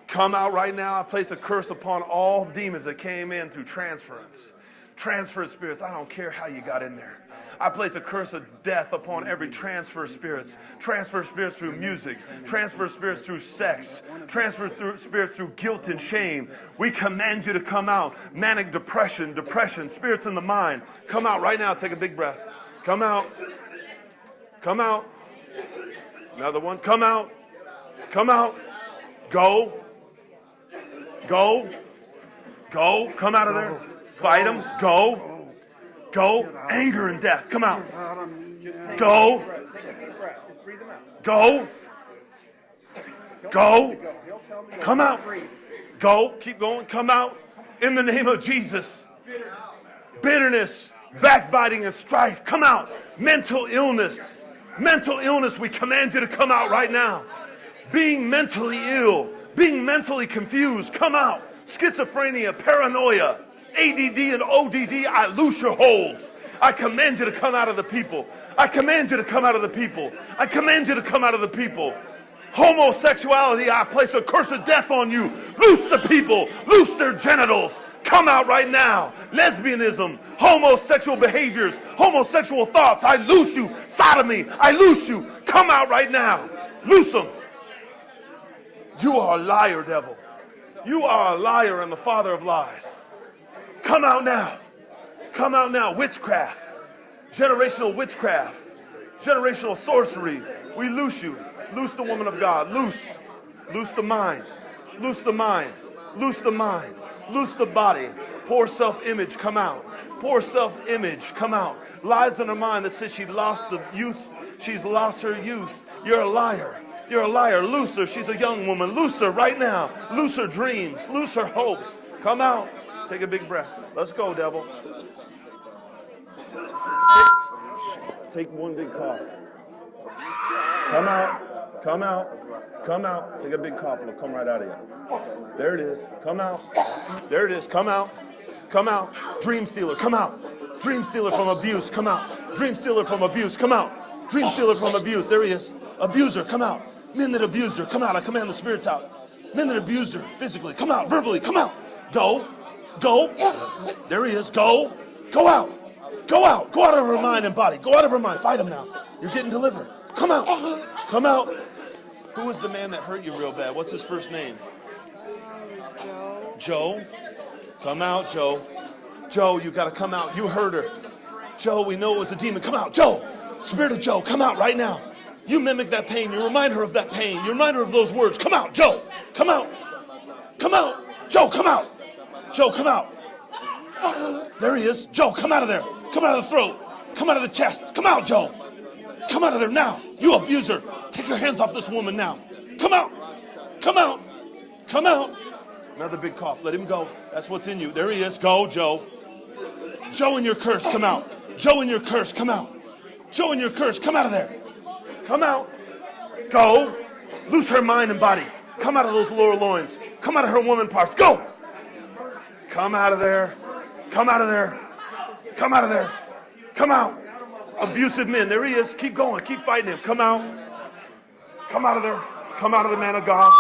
Come out right now. I place a curse upon all demons that came in through transference. Transfer spirits. I don't care how you got in there. I place a curse of death upon every transfer spirits. Transfer spirits through music, transfer spirits through sex, transfer through spirits through guilt and shame. We command you to come out. Manic depression, depression, spirits in the mind. Come out right now. Take a big breath. Come out. Come out. Another one. Come out. Come out. Go. Go. Go. Come out of there. Fight them. Go. Go. Anger and death. Come out. Go. Go. Go. Come out. Go. Keep going. Come out. In the name of Jesus. Bitterness, backbiting, and strife. Come out. Mental illness. Mental illness. We command you to come out right now. Being mentally ill being mentally confused, come out. Schizophrenia, paranoia, ADD and ODD, I loose your holds. I command you to come out of the people. I command you to come out of the people. I command you to come out of the people. Homosexuality, I place a curse of death on you. Loose the people. Loose their genitals. Come out right now. Lesbianism, homosexual behaviors, homosexual thoughts. I loose you. Sodomy, I loose you. Come out right now. Loose them. You are a liar, devil. You are a liar and the father of lies. Come out now. Come out now. Witchcraft, generational witchcraft, generational sorcery. We loose you. Loose the woman of God. Loose. Loose the mind. Loose the mind. Loose the mind. Loose the body. Poor self image, come out. Poor self image, come out. Lies in her mind that says she lost the youth. She's lost her youth. You're a liar. You're a liar. Loose her. She's a young woman. Loose her right now. Loose her dreams. Loose her hopes. Come out. Take a big breath. Let's go, devil. Take one big cough. Come out. Come out. Come out. Take a big cough. It'll come right out of you. There it is. Come out. There it is. Come out. Come out. Dream stealer. Come out. Dream stealer from abuse. Come out. Dream stealer from abuse. Come out. Dream stealer from abuse. There he is. Abuser. Come out. Men that abused her, come out. I command the spirits out. Men that abused her physically, come out. Verbally, come out. Go. Go. There he is. Go. Go out. Go out. Go out of her mind and body. Go out of her mind. Fight him now. You're getting delivered. Come out. Come out. Who was the man that hurt you real bad? What's his first name? Joe. Joe. Come out, Joe. Joe, you got to come out. You hurt her. Joe, we know it was a demon. Come out. Joe. Spirit of Joe, come out right now. You mimic that pain. You remind her of that pain. You remind her of those words. Come out, Joe. Come out. Come out. Joe, come out. Joe, come out. There he is. Joe, come out of there. Come out of the throat. Come out of the chest. Come out, Joe. Come out of there now. You abuser. Take your hands off this woman now. Come out. Come out. Come out. Another big cough. Let him go. That's what's in you. There he is. Go, Joe. Joe and your curse, come out. Joe and your curse, come out. Joe and your curse, come out of there. Come out. Go. Loose her mind and body. Come out of those lower loins. Come out of her woman parts. Go. Come out of there. Come out of there. Come out of there. Come out. Abusive men. There he is. Keep going. Keep fighting him. Come out. Come out of there. Come out of the man of God.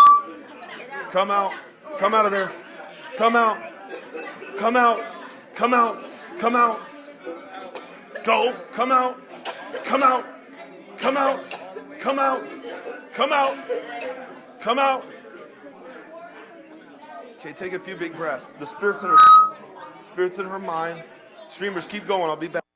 Come out. Come out of there. Come out. Come out. Come out. Come out. Go. Come out. Come out. Come out. Come out. Come out. Come out. Okay, take a few big breaths. The spirit's in her spirit's in her mind. Streamers, keep going. I'll be back.